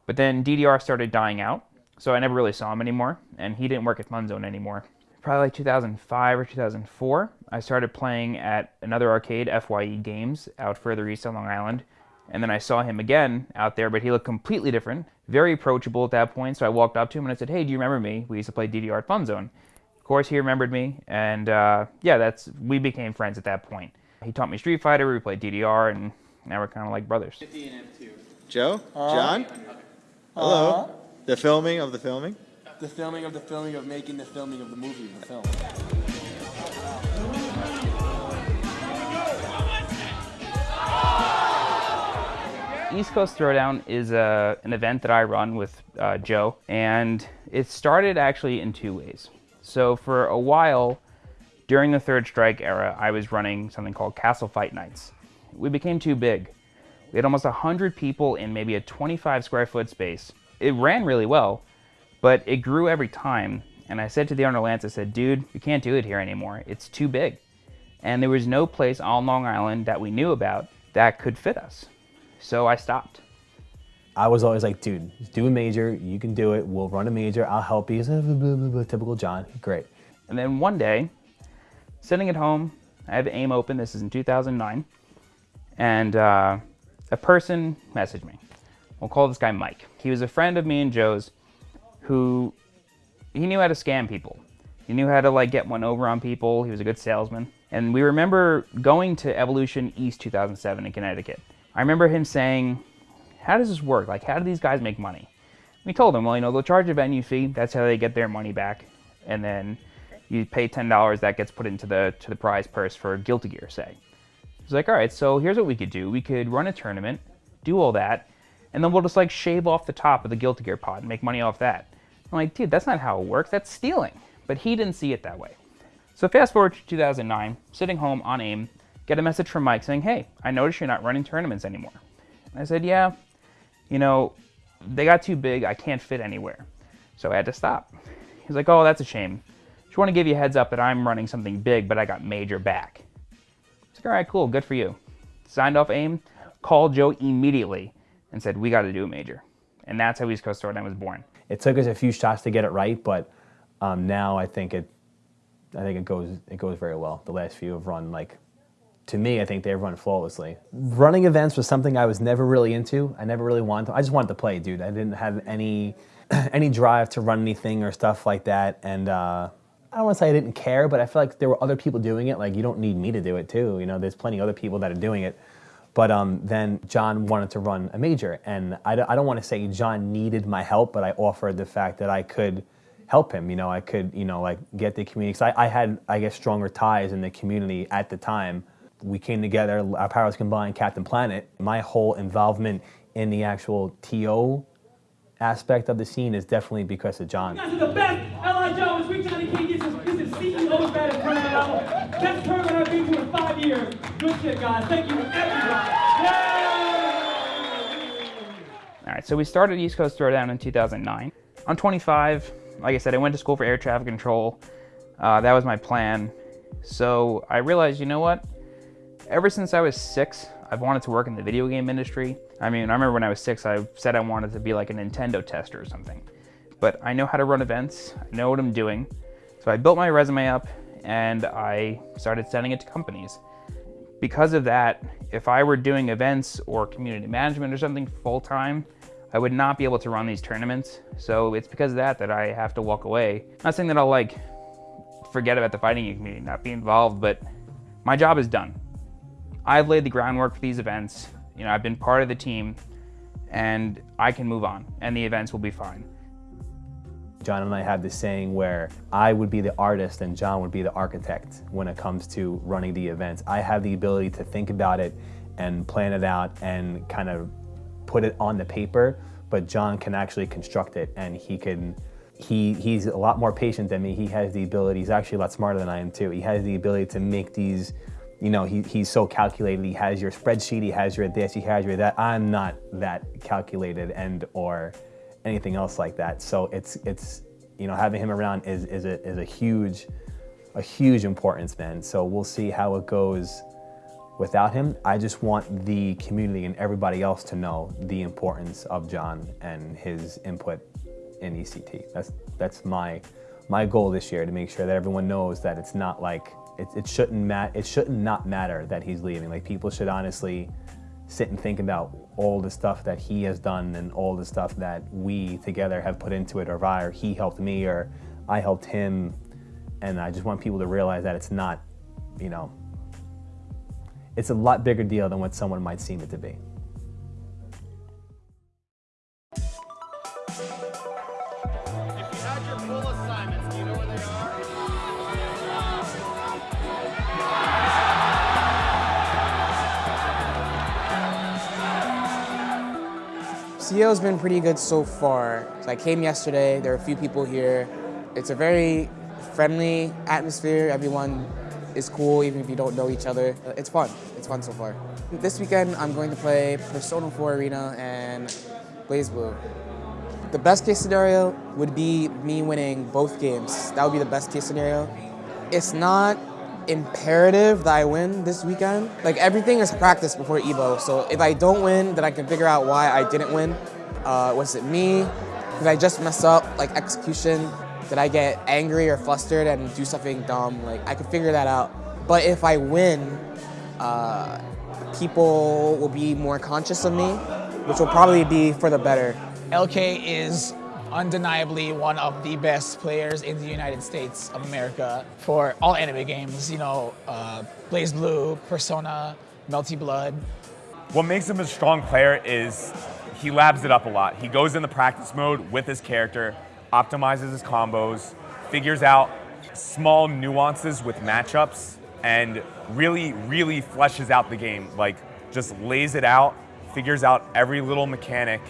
But then DDR started dying out, so I never really saw him anymore, and he didn't work at Funzone anymore. Probably like 2005 or 2004, I started playing at another arcade, FYE Games, out further east on Long Island. And then I saw him again out there, but he looked completely different, very approachable at that point. So I walked up to him and I said, "Hey, do you remember me? We used to play DDR at Fun Zone." Of course, he remembered me, and uh, yeah, that's we became friends at that point. He taught me Street Fighter. We played DDR, and now we're kind of like brothers. Joe? Uh-huh. John? Hello? The filming of the filming? The filming of the filming of making the filming of the movie, the film. East Coast Throwdown is a, an event that I run with uh, Joe, and it started actually in two ways. So for a while, during the Third Strike era, I was running something called Castle Fight Nights. We became too big. We had almost 100 people in maybe a 25 square foot space. It ran really well, but it grew every time. And I said to the owner Lance, I said, dude, we can't do it here anymore. It's too big. And there was no place on Long Island that we knew about that could fit us. So I stopped. I was always like, dude, do a major. You can do it. We'll run a major. I'll help you. He's like, "Blah, blah, blah, blah." Typical John. Great. And then one day, sitting at home, I have AIM open. This is in 2009. And uh, a person messaged me. We'll call this guy Mike. He was a friend of me and Joe's who he knew how to scam people. He knew how to like get one over on people. He was a good salesman. And we remember going to Evolution East 2007 in Connecticut. I remember him saying, how does this work? Like, how do these guys make money? We told him, well, you know, they'll charge a venue fee. That's how they get their money back. And then you pay $10, that gets put into the, to the prize purse for Guilty Gear, say. He's like, all right, so here's what we could do. We could run a tournament, do all that, and then we'll just like shave off the top of the Guilty Gear pot and make money off that. I'm like, dude, that's not how it works. That's stealing. But he didn't see it that way. So fast forward to 2009, sitting home on AIM, get a message from Mike saying, hey, I noticed you're not running tournaments anymore. And I said, yeah, you know, they got too big. I can't fit anywhere. So I had to stop. He's like, oh, that's a shame. Just want to give you a heads up that I'm running something big, but I got major back. It's like, all right, cool, good for you. Signed off AIM, called Joe immediately and said, we got to do a major. And that's how East Coast Throwdown was born. It took us a few shots to get it right, but um, now I think it, I think it goes it goes very well. The last few have run like, to me, I think they've run flawlessly. Running events was something I was never really into. I never really wanted to. I just wanted to play, dude. I didn't have any any drive to run anything or stuff like that. And uh, I don't want to say I didn't care, but I feel like there were other people doing it. Like you don't need me to do it too. You know, there's plenty other people that are doing it. But um, then John wanted to run a major, and I, don't- I don't want to say John needed my help, but I offered the fact that I could help him. You know, I could, you know, like get the community. Cause I, I had, I guess, stronger ties in the community at the time. We came together, our powers combined, Captain Planet. My whole involvement in the actual TO aspect of the scene is definitely because of John. You guys are the best. L.I. Rick Johnny King. This is, this is CEO's. Best tournament I've been to in five years. Good shit, guys. Thank you, everyone. All right, so we started East Coast Throwdown in 2009. I'm 25. Like I said, I went to school for air traffic control. Uh, that was my plan. So I realized, you know what? Ever since I was six, I've wanted to work in the video game industry. I mean, I remember when I was six, I said I wanted to be like a Nintendo tester or something. But I know how to run events, I know what I'm doing. So I built my resume up and I started sending it to companies. Because of that, if I were doing events or community management or something full time, I would not be able to run these tournaments. So it's because of that that I have to walk away. Not saying that I'll like forget about the fighting community, not be involved, but my job is done. I've laid the groundwork for these events. You know, I've been part of the team and I can move on and the events will be fine. John and I have this saying where I would be the artist and John would be the architect when it comes to running the events. I have the ability to think about it and plan it out and kind of put it on the paper, but John can actually construct it and he can he he's a lot more patient than me. He has the ability, he's actually a lot smarter than I am too. He has the ability to make these, you know, he, he's so calculated. He has your spreadsheet, he has your this, he has your that. I'm not that calculated and or anything else like that. So it's it's you know having him around is is a is a huge a huge importance, man. So we'll see how it goes without him. I just want the community and everybody else to know the importance of John and his input in ECT. That's that's my my goal this year to make sure that everyone knows that it's not like it, it shouldn't mat it shouldn't not matter that he's leaving. Like people should honestly sit and think about all the stuff that he has done and all the stuff that we together have put into it, or I, or he helped me, or I helped him. And I just want people to realize that it's not, you know, it's a lot bigger deal than what someone might seem it to be. CEO's been pretty good so far. So I came yesterday, there are a few people here. It's a very friendly atmosphere. Everyone is cool, even if you don't know each other. Uh, it's fun. It's fun so far. This weekend, I'm going to play Persona 4 Arena and BlazBlue. The best case scenario would be me winning both games. That would be the best case scenario. It's not imperative that I win this weekend. Like everything is practice before Evo, so if I don't win, then I can figure out why I didn't win. Uh, was it me? Did I just mess up, like execution? Did I get angry or flustered and do something dumb? Like I could figure that out. But if I win, uh, people will be more conscious of me, which will probably be for the better. LK is undeniably one of the best players in the United States of America for all anime games. You know, uh, BlazBlue, Persona, Melty Blood. What makes him a strong player is he labs it up a lot. He goes in the practice mode with his character, optimizes his combos, figures out small nuances with matchups, and really, really fleshes out the game. Like, just lays it out, figures out every little mechanic,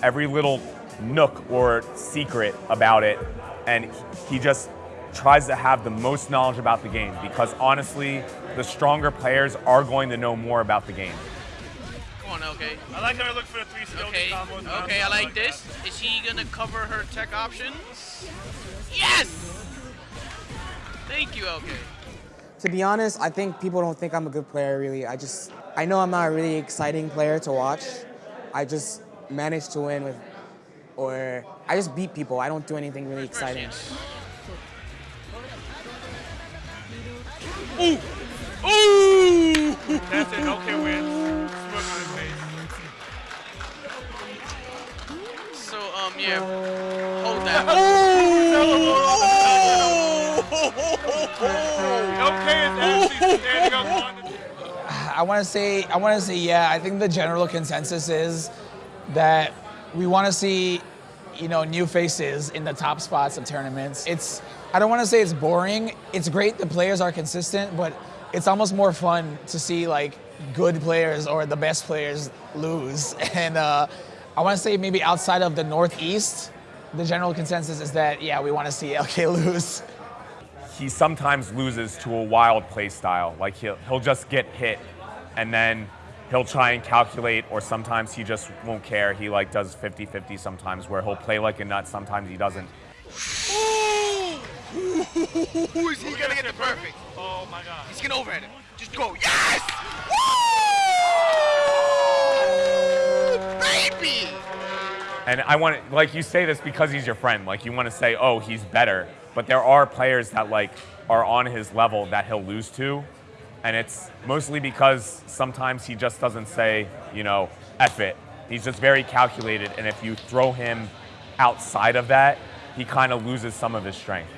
every little nook or secret about it, and he just tries to have the most knowledge about the game because honestly, the stronger players are going to know more about the game. Come on, okay. I like how I look for the three skill Okay, combos. okay, I like this. Is he gonna cover her tech options? Yes! Thank you, okay. To be honest, I think people don't think I'm a good player really. I just, I know I'm not a really exciting player to watch. I just managed to win with, or I just beat people. I don't do anything really exciting. Ooh! Ooh! That's it. Okay, win. Yeah. Hold that. Okay, is actually standing up on I want to say, I want to say, yeah. I think the general consensus is that we want to see, you know, new faces in the top spots of tournaments. It's, I don't want to say it's boring. It's great the players are consistent, but it's almost more fun to see like good players or the best players lose. And uh, I want to say maybe outside of the Northeast, the general consensus is that yeah, we want to see LK lose. He sometimes loses to a wild play style. Like he'll, he'll just get hit and then he'll try and calculate or sometimes he just won't care. He like does 50-50 sometimes where he'll play like a nut, sometimes he doesn't. Who is he gonna get it perfect? Oh my god. He's gonna overhead it. Just go. Yes! Woo! Baby! And I want to, like you say this because he's your friend. Like you want to say, oh, he's better. But there are players that like are on his level that he'll lose to. And it's mostly because sometimes he just doesn't say, you know, F it. He's just very calculated. And if you throw him outside of that, he kind of loses some of his strength.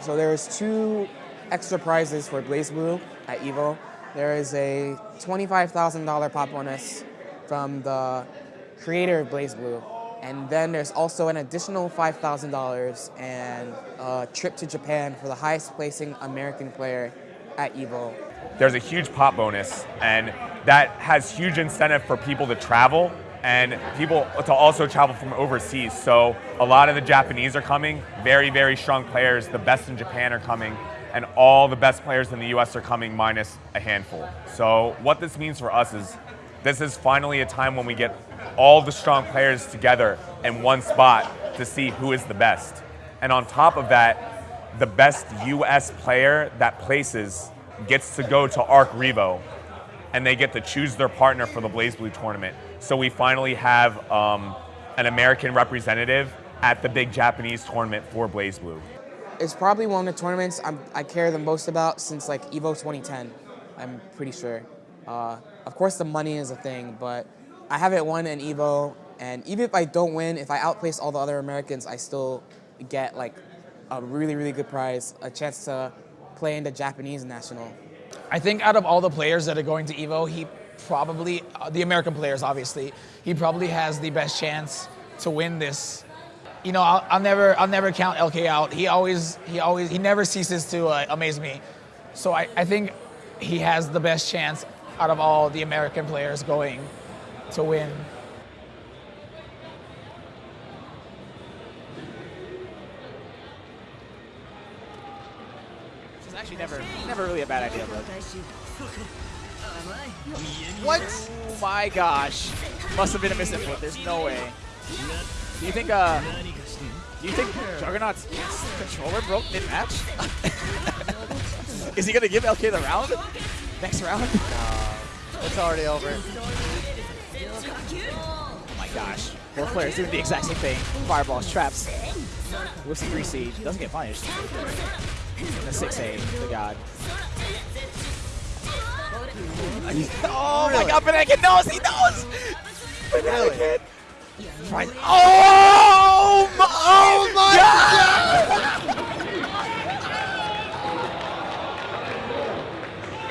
So there's two extra prizes for BlazBlue at Evo. There is a $25,000 pop bonus from the creator of BlazBlue. And then there's also an additional $5,000 and a trip to Japan for the highest placing American player at Evo. There's a huge pop bonus, and that has huge incentive for people to travel and people to also travel from overseas. So a lot of the Japanese are coming, very, very strong players. The best in Japan are coming, and all the best players in the US are coming minus a handful. So what this means for us is this is finally a time when we get all the strong players together in one spot to see who is the best. And on top of that, the best US player that places gets to go to Arc Revo and they get to choose their partner for the BlazBlue tournament. So we finally have um, an American representative at the big Japanese tournament for BlazBlue. It's probably one of the tournaments I'm, I care the most about since like Evo 2010, I'm pretty sure. Uh, of course, the money is a thing, but I haven't won an Evo, and even if I don't win, if I outplace all the other Americans, I still get like a really, really good prize, a chance to play in the Japanese national. I think out of all the players that are going to Evo, he probably, uh, the American players obviously, he probably has the best chance to win this. You know, I'll, I'll never, I'll never count LK out. He always, he always, he never ceases to uh, amaze me. So I, I think he has the best chance out of all the American players going to win. Which is actually never, never really a bad idea, but. What? Oh my gosh. Must have been a misinput. There's no way. Do you think, uh, do you think Juggernaut's controller broke mid-match? Is he gonna give LK the round? Next round? No, it's already over. Oh my gosh. Both players doing the exact same thing. Fireballs, traps. With the 3 siege. Doesn't get punished. The 6A, the god. Oh my god, Banana knows! He knows! Banana Kid! Tries- oh! oh my, oh my god!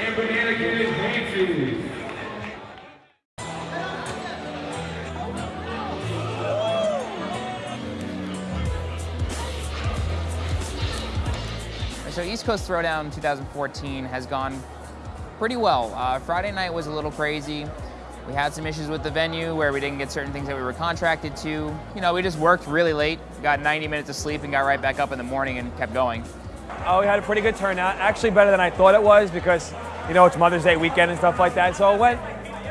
And Banana Kid advances. So East Coast Throwdown 2014 has gone pretty well. Uh, Friday night was a little crazy. We had some issues with the venue where we didn't get certain things that we were contracted to. You know, we just worked really late, got 90 minutes of sleep, and got right back up in the morning and kept going. Oh, we had a pretty good turnout. Actually, better than I thought it was because, you know, it's Mother's Day weekend and stuff like that. So it went,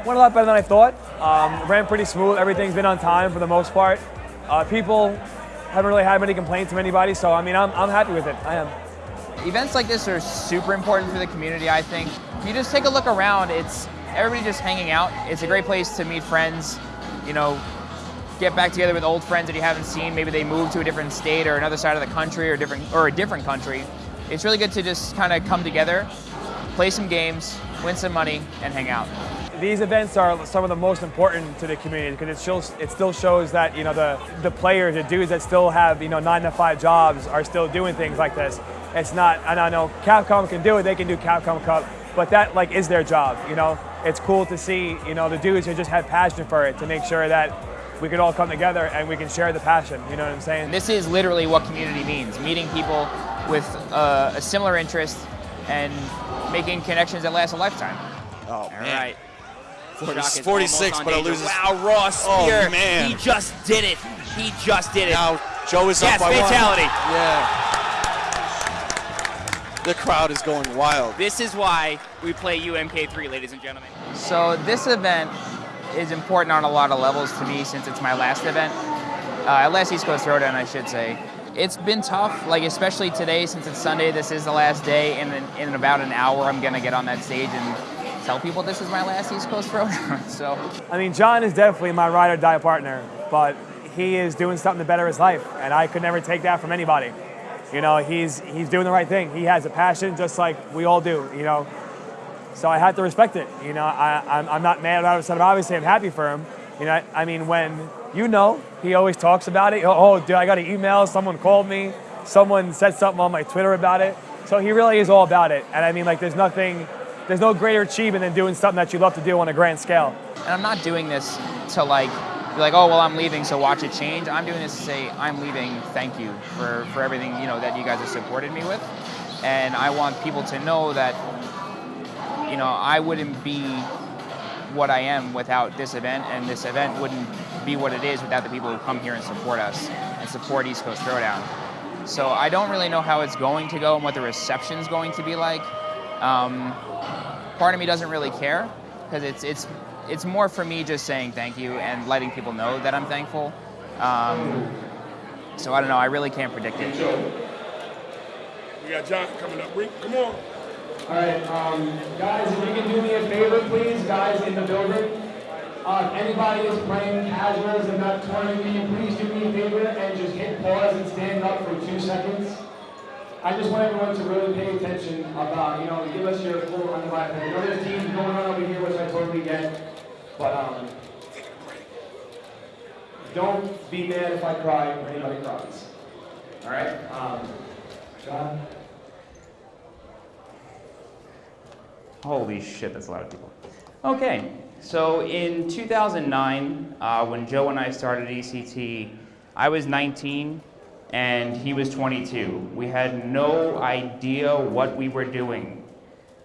went a lot better than I thought. Um, ran pretty smooth. Everything's been on time for the most part. Uh, people haven't really had many complaints from anybody. So, I mean, I'm, I'm happy with it. I am. Events like this are super important for the community, I think. If you just take a look around, it's everybody just hanging out. It's a great place to meet friends, you know, get back together with old friends that you haven't seen. Maybe they moved to a different state or another side of the country or different or a different country. It's really good to just kind of come together, play some games, win some money, and hang out. These events are some of the most important to the community because it shows it still shows that you know the the players, the dudes that still have you know nine to five jobs are still doing things like this. It's not, and I know Capcom can do it; they can do Capcom Cup, but that like is their job. You know, it's cool to see you know the dudes who just had passion for it to make sure that we could all come together and we can share the passion. You know what I'm saying? This is literally what community means: meeting people with uh, a similar interest and making connections that last a lifetime. Oh, All man. right. 40 46, but it loses- Wow, Raw Oh, man. He just did it. He just did it. Now, Joe is yes, up by one. fatality. Yeah. The crowd is going wild. This is why we play UMK3, ladies and gentlemen. So this event is important on a lot of levels to me since it's my last event. Uh, last East Coast Throwdown, I should say. It's been tough, like especially today since it's Sunday. This is the last day, and in, in about an hour, I'm gonna get on that stage and tell people this is my last East Coast Throwdown. so I mean, John is definitely my ride or die partner, but he is doing something to better his life, and I could never take that from anybody. You know, he's he's doing the right thing. He has a passion, just like we all do. You know, so I have to respect it. You know, I, I'm, I'm not mad about it. Obviously, I'm happy for him. You know, I mean, when you know, he always talks about it. Oh, oh, dude, I got an email. Someone called me. Someone said something on my Twitter about it. So he really is all about it. And I mean, like, there's nothing, there's no greater achievement than doing something that you love to do on a grand scale. And I'm not doing this to like be like, oh well, I'm leaving, so watch it change. I'm doing this to say I'm leaving. Thank you for for everything you know that you guys have supported me with, and I want people to know that you know I wouldn't be what I am without this event, and this event wouldn't be what it is without the people who come here and support us and support East Coast Throwdown. So I don't really know how it's going to go and what the reception's going to be like. Um, part of me doesn't really care because it's it's it's more for me just saying thank you and letting people know that I'm thankful. Um, so I don't know. I really can't predict it. We got John coming up. Rick, come on. All right, um, guys, if you can do me a favor, please, guys in the building. Uh, if anybody is playing casuals and not can you please do me a favor and just hit pause and stand up for two seconds? I just want everyone to really pay attention about, you know, give us your full undivided. I know there's teams going on over here, which I totally get, but um, don't be mad if I cry or anybody cries. All right? Um, John? Holy shit, that's a lot of people. Okay, so in 2009, uh, when Joe and I started ECT, I was 19 and he was 22. We had no idea what we were doing,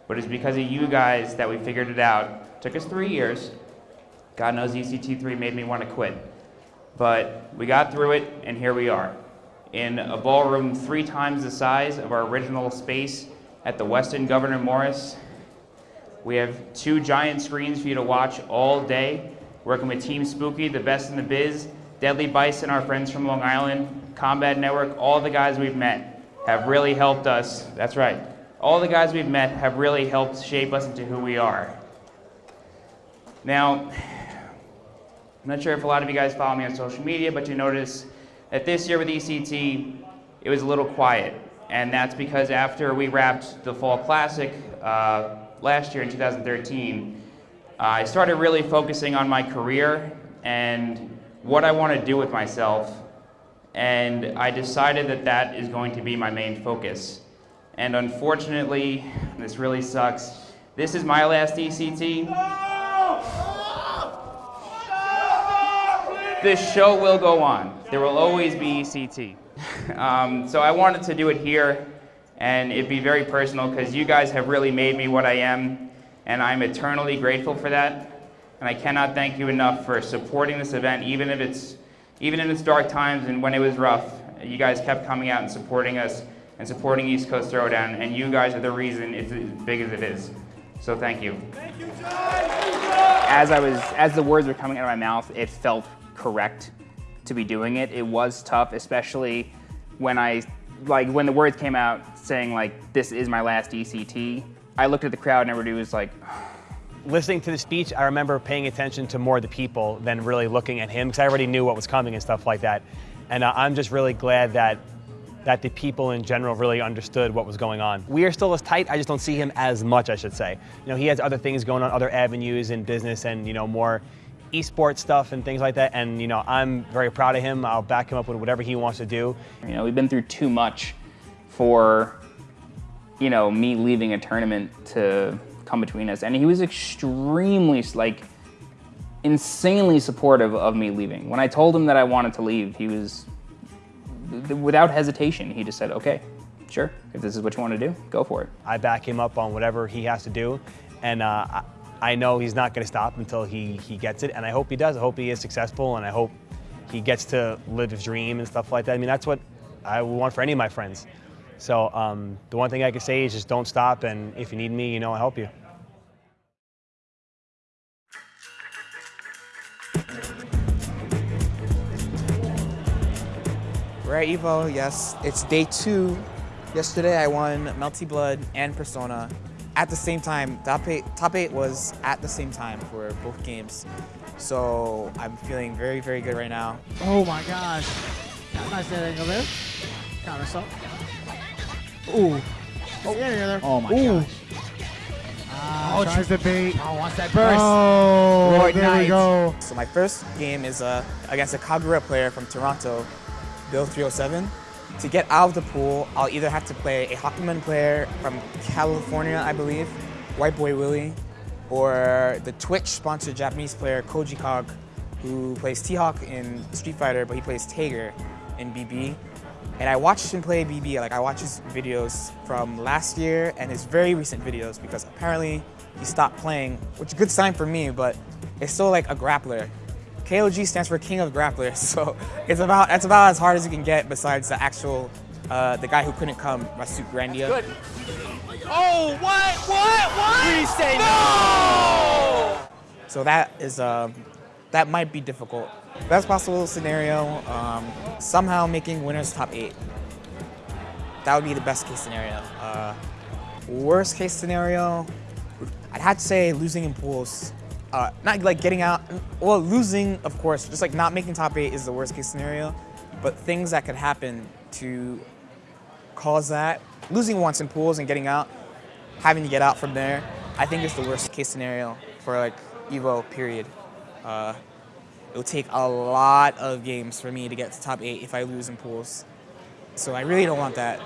but it's because of you guys that we figured it out. took us three years. God knows ECT3 made me want to quit. But we got through it, and here we are. In a ballroom three times the size of our original space at the Westin Governor Morris, we have two giant screens for you to watch all day, working with Team Spooky, the best in the biz, Deadly Bison, our friends from Long Island, Combat Network, all the guys we've met have really helped us. That's right. All the guys we've met have really helped shape us into who we are. Now, I'm not sure if a lot of you guys follow me on social media, but you notice that this year with ECT, it was a little quiet. And that's because after we wrapped the Fall Classic uh, last year in 2013, uh, I started really focusing on my career and what I want to do with myself. And I decided that that is going to be my main focus. And unfortunately, this really sucks, this is my last ECT. This show will go on. There will always be ECT. um, so I wanted to do it here and it'd be very personal because you guys have really made me what I am and I'm eternally grateful for that. And I cannot thank you enough for supporting this event even if it's even in its dark times and when it was rough. You guys kept coming out and supporting us and supporting East Coast Throwdown and you guys are the reason it's as big as it is. So thank you. As I was as the words were coming out of my mouth, it felt correct to be doing it. It was tough, especially when I, like when the words came out saying like, this is my last ECT, I looked at the crowd and everybody was like, Listening to the speech, I remember paying attention to more of the people than really looking at him because I already knew what was coming and stuff like that. And uh, I'm just really glad that that the people in general really understood what was going on. We are still as tight, I just don't see him as much, I should say. You know, he has other things going on, other avenues in business and, you know, more esports stuff and things like that. And, you know, I'm very proud of him. I'll back him up with whatever he wants to do. You know, we've been through too much for, you know, me leaving a tournament to come between us. And he was extremely, like, insanely supportive of me leaving. When I told him that I wanted to leave, he was, without hesitation, he just said, okay, sure, if this is what you want to do, go for it. I back him up on whatever he has to do. And uh, I, know he's not going to stop until he, he gets it. And I hope he does. I hope he is successful. And I hope he gets to live his dream and stuff like that. I mean, that's what I want for any of my friends. So um, the one thing I can say is just don't stop. And if you need me, you know I'll help you. We're at Evo, yes. It's day two. Yesterday I won Melty Blood and Persona at the same time. Top eight, top eight was at the same time for both games. So I'm feeling very, very good right now. Oh my gosh. Nice landing over there. Counter assault. Ooh. Oh, yeah, yeah, there. Oh my Ooh. gosh. Ah, Oh, tries tries to to bait. Oh, wants that burst. Oh, Lord there Knight. we go. So my first game is uh, against a Kagura player from Toronto, Bill 307. To get out of the pool, I'll either have to play a Hakumen player from California, I believe, White Boy Willie, or the Twitch-sponsored Japanese player Koji KOG, who plays T-Hawk in Street Fighter, but he plays Tager in BB. And I watched him play BB, like I watched his videos from last year and his very recent videos because apparently he stopped playing, which is a good sign for me, but it's still like a grappler. KOG stands for King of Grapplers, so it's about that's about as hard as you can get besides the actual uh, the guy who couldn't come, Rasuk Grandia. Good. Oh, what? What? What? Please say no! So that is um, that might be difficult. Best possible scenario, um, somehow making winners top eight. That would be the best case scenario. Uh, worst case scenario, I'd have to say losing in pools. Uh, not like getting out, well, losing, of course, just like not making top eight is the worst case scenario. But things that could happen to cause that losing once in pools and getting out, having to get out from there, I think is the worst case scenario for like Evo period. Uh, it will take a lot of games for me to get to top eight if I lose in pools. So I really don't want that.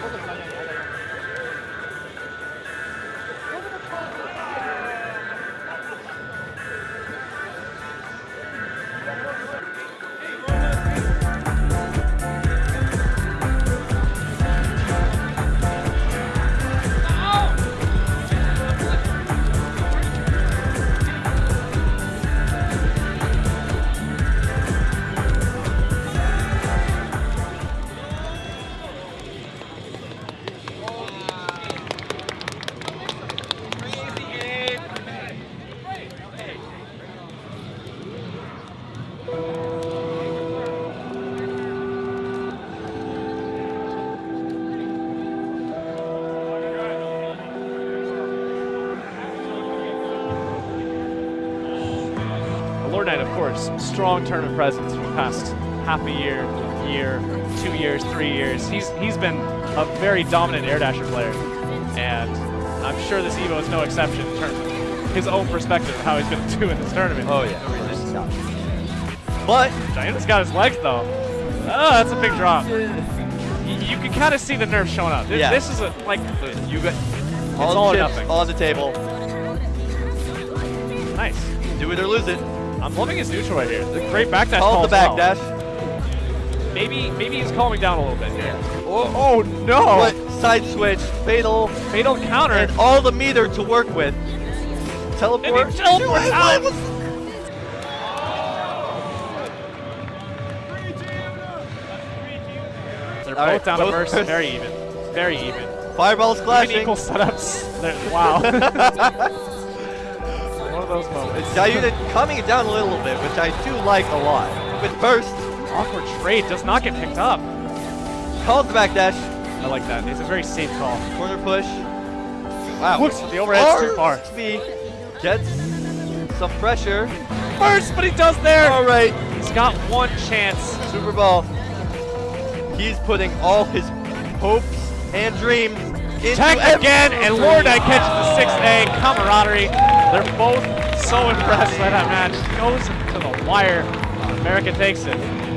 Lord Knight, of strong tournament presence for the past half a year, year, two years, three years. He's he's been a very dominant air dasher player, and I'm sure this Evo is no exception in terms of his own perspective of how he's going to do in this tournament. Oh yeah. But Gianna's got his legs though. Oh, that's a big drop. Y- You can kind of see the nerves showing up. This, Yeah. this is a, like You got it's all, all or the chips on the table. Nice. Do it or lose it. I'm loving his neutral right here. The great backdash Call the as well. backdash. Maybe maybe he's calming down a little bit here. Oh, oh, oh no! What side switch? Fatal. Fatal counter. And all the meter to work with. Teleport. And he teleports Do it. out. They're both right, down both to Mercy. Mercy. Very even. Very even. Fireballs Even clashing. equal setups. They're- wow. One of those moments. It's diluted coming it down a little bit, which I do like a lot. With burst. Awkward trade does not get picked up. Calls the backdash. I like that. It's a very safe call. Corner push. Wow. Looks the overhead's too far. Speed. Gets some pressure. First, but he does there. All right. He's got one chance. Super Ball. He's putting all his hopes and dreams into Tech again, and Lord I catches the 6A camaraderie. They're both so impressed by that match. Goes to the wire. America takes it.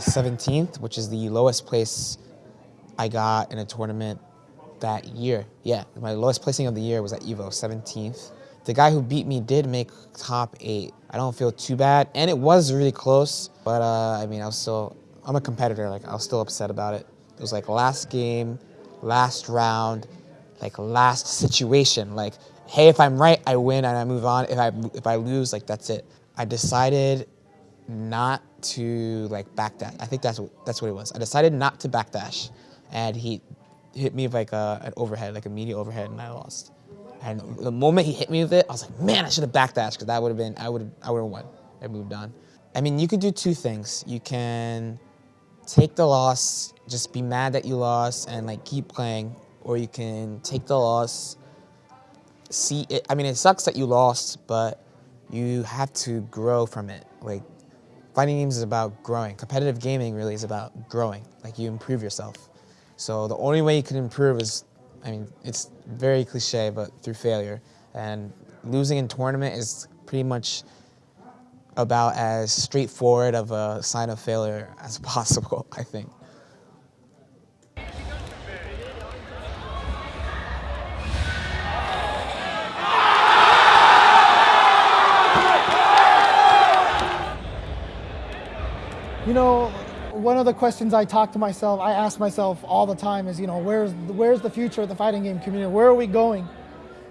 17th, which is the lowest place I got in a tournament that year. Yeah, my lowest placing of the year was at Evo, 17th. The guy who beat me did make top eight. I don't feel too bad, and it was really close. But uh, I mean, I was still, I'm a competitor. Like I was still upset about it. It was like last game, last round, like last situation. Like, hey, if I'm right, I win and I move on. If I if I lose, like that's it. I decided not to like backdash. I think that's what that's what it was. I decided not to backdash, and he hit me with like a, an overhead, like a media overhead, and I lost. And the moment he hit me with it, I was like, man, I should have backdashed because that would have been, I would I would have won. I moved on. I mean, you could do two things. You can take the loss, just be mad that you lost and like keep playing, or you can take the loss, see it. I mean, it sucks that you lost, but you have to grow from it. Like, fighting games is about growing. Competitive gaming really is about growing. Like, you improve yourself. So the only way you can improve is, I mean, it's very cliche, but through failure. And losing in tournament is pretty much about as straightforward of a sign of failure as possible, I think. You know, one of the questions I talk to myself, I ask myself all the time is, you know, where's where's the future of the fighting game community? Where are we going?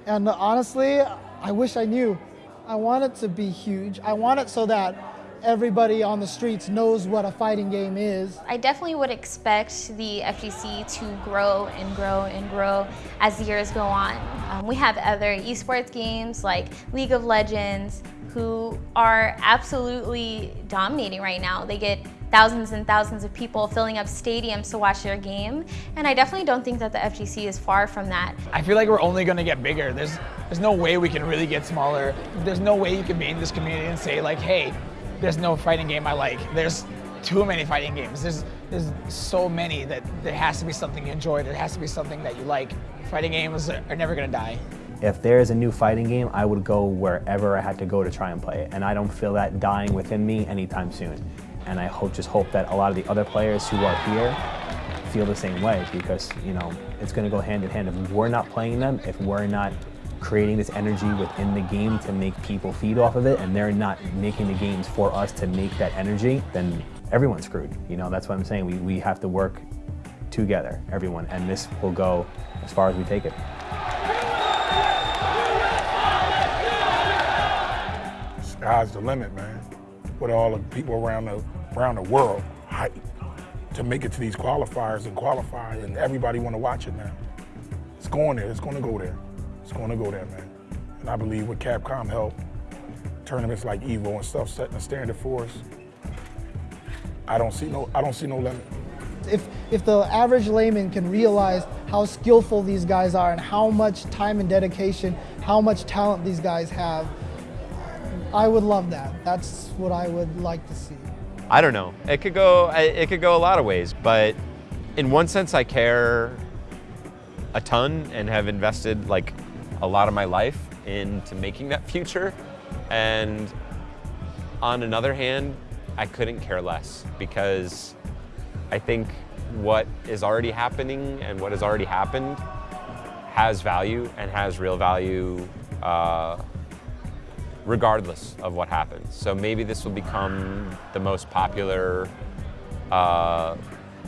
And honestly, I wish I knew. I want it to be huge. I want it so that everybody on the streets knows what a fighting game is. I definitely would expect the FGC to grow and grow and grow as the years go on. Um, we have other esports games like League of Legends who are absolutely dominating right now. They get thousands and thousands of people filling up stadiums to watch their game. And I definitely don't think that the FGC is far from that. I feel like we're only going to get bigger. There's, there's no way we can really get smaller. There's no way you can be in this community and say like, hey, there's no fighting game I like. There's too many fighting games. There's, there's so many that there has to be something you enjoy. There has to be something that you like. Fighting games are never going to die. If there is a new fighting game, I would go wherever I had to go to try and play it. And I don't feel that dying within me anytime soon. And I hope, just hope that a lot of the other players who are here feel the same way because, you know, it's going to go hand in hand. If we're not playing them, if we're not creating this energy within the game to make people feed off of it and they're not making the games for us to make that energy, then everyone's screwed. You know, that's what I'm saying. We, we have to work together, everyone, and this will go as far as we take it. Sky's the limit, man. With all the people around the around the world hype to make it to these qualifiers and qualify, and everybody want to watch it now. It's going there. It's going to go there. It's going to go there, man. And I believe with Capcom help, tournaments like Evo and stuff setting a standard for us, I don't see no I don't see no limit. If, if the average layman can realize how skillful these guys are and how much time and dedication, how much talent these guys have, I would love that. That's what I would like to see. I don't know. It could go. It could go a lot of ways, but in one sense, I care a ton and have invested like a lot of my life into making that future. And on another hand, I couldn't care less because I think what is already happening and what has already happened has value and has real value uh, regardless of what happens. So maybe this will become the most popular, uh,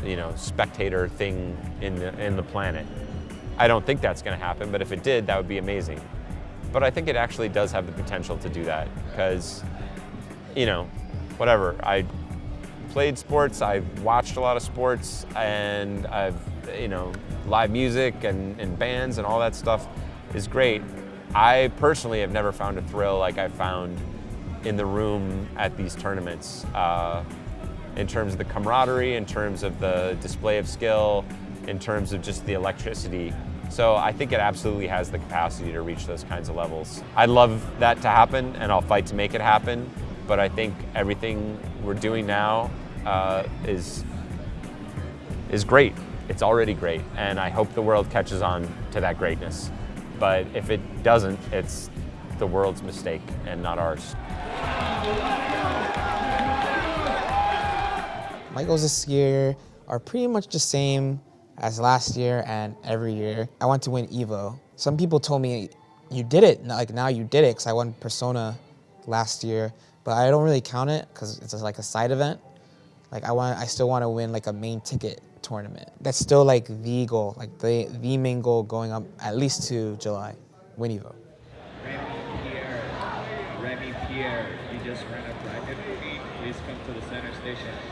you know, spectator thing in the, in the planet. I don't think that's going to happen, but if it did, that would be amazing. But I think it actually does have the potential to do that because, you know, whatever. I played sports, I've watched a lot of sports, and I've, you know, live music and, and bands and all that stuff is great. I personally have never found a thrill like I found in the room at these tournaments. Uh, in terms of the camaraderie, in terms of the display of skill, in terms of just the electricity. So I think it absolutely has the capacity to reach those kinds of levels. I'd love that to happen and I'll fight to make it happen, but I think everything we're doing now uh, is, is great. It's already great, and I hope the world catches on to that greatness. But if it doesn't, it's the world's mistake and not ours. My goals this year are pretty much the same as last year and every year. I want to win EVO. Some people told me, you did it, like now you did it, because I won Persona last year, but I don't really count it because it's like a side event. Like I want, I still want to win like a main ticket tournament. That's still like the goal, like the, the main goal going up at least to July, win EVO. Pierre, Remy Pierre, you just ran a bracket for. Please come to the center station. Remy.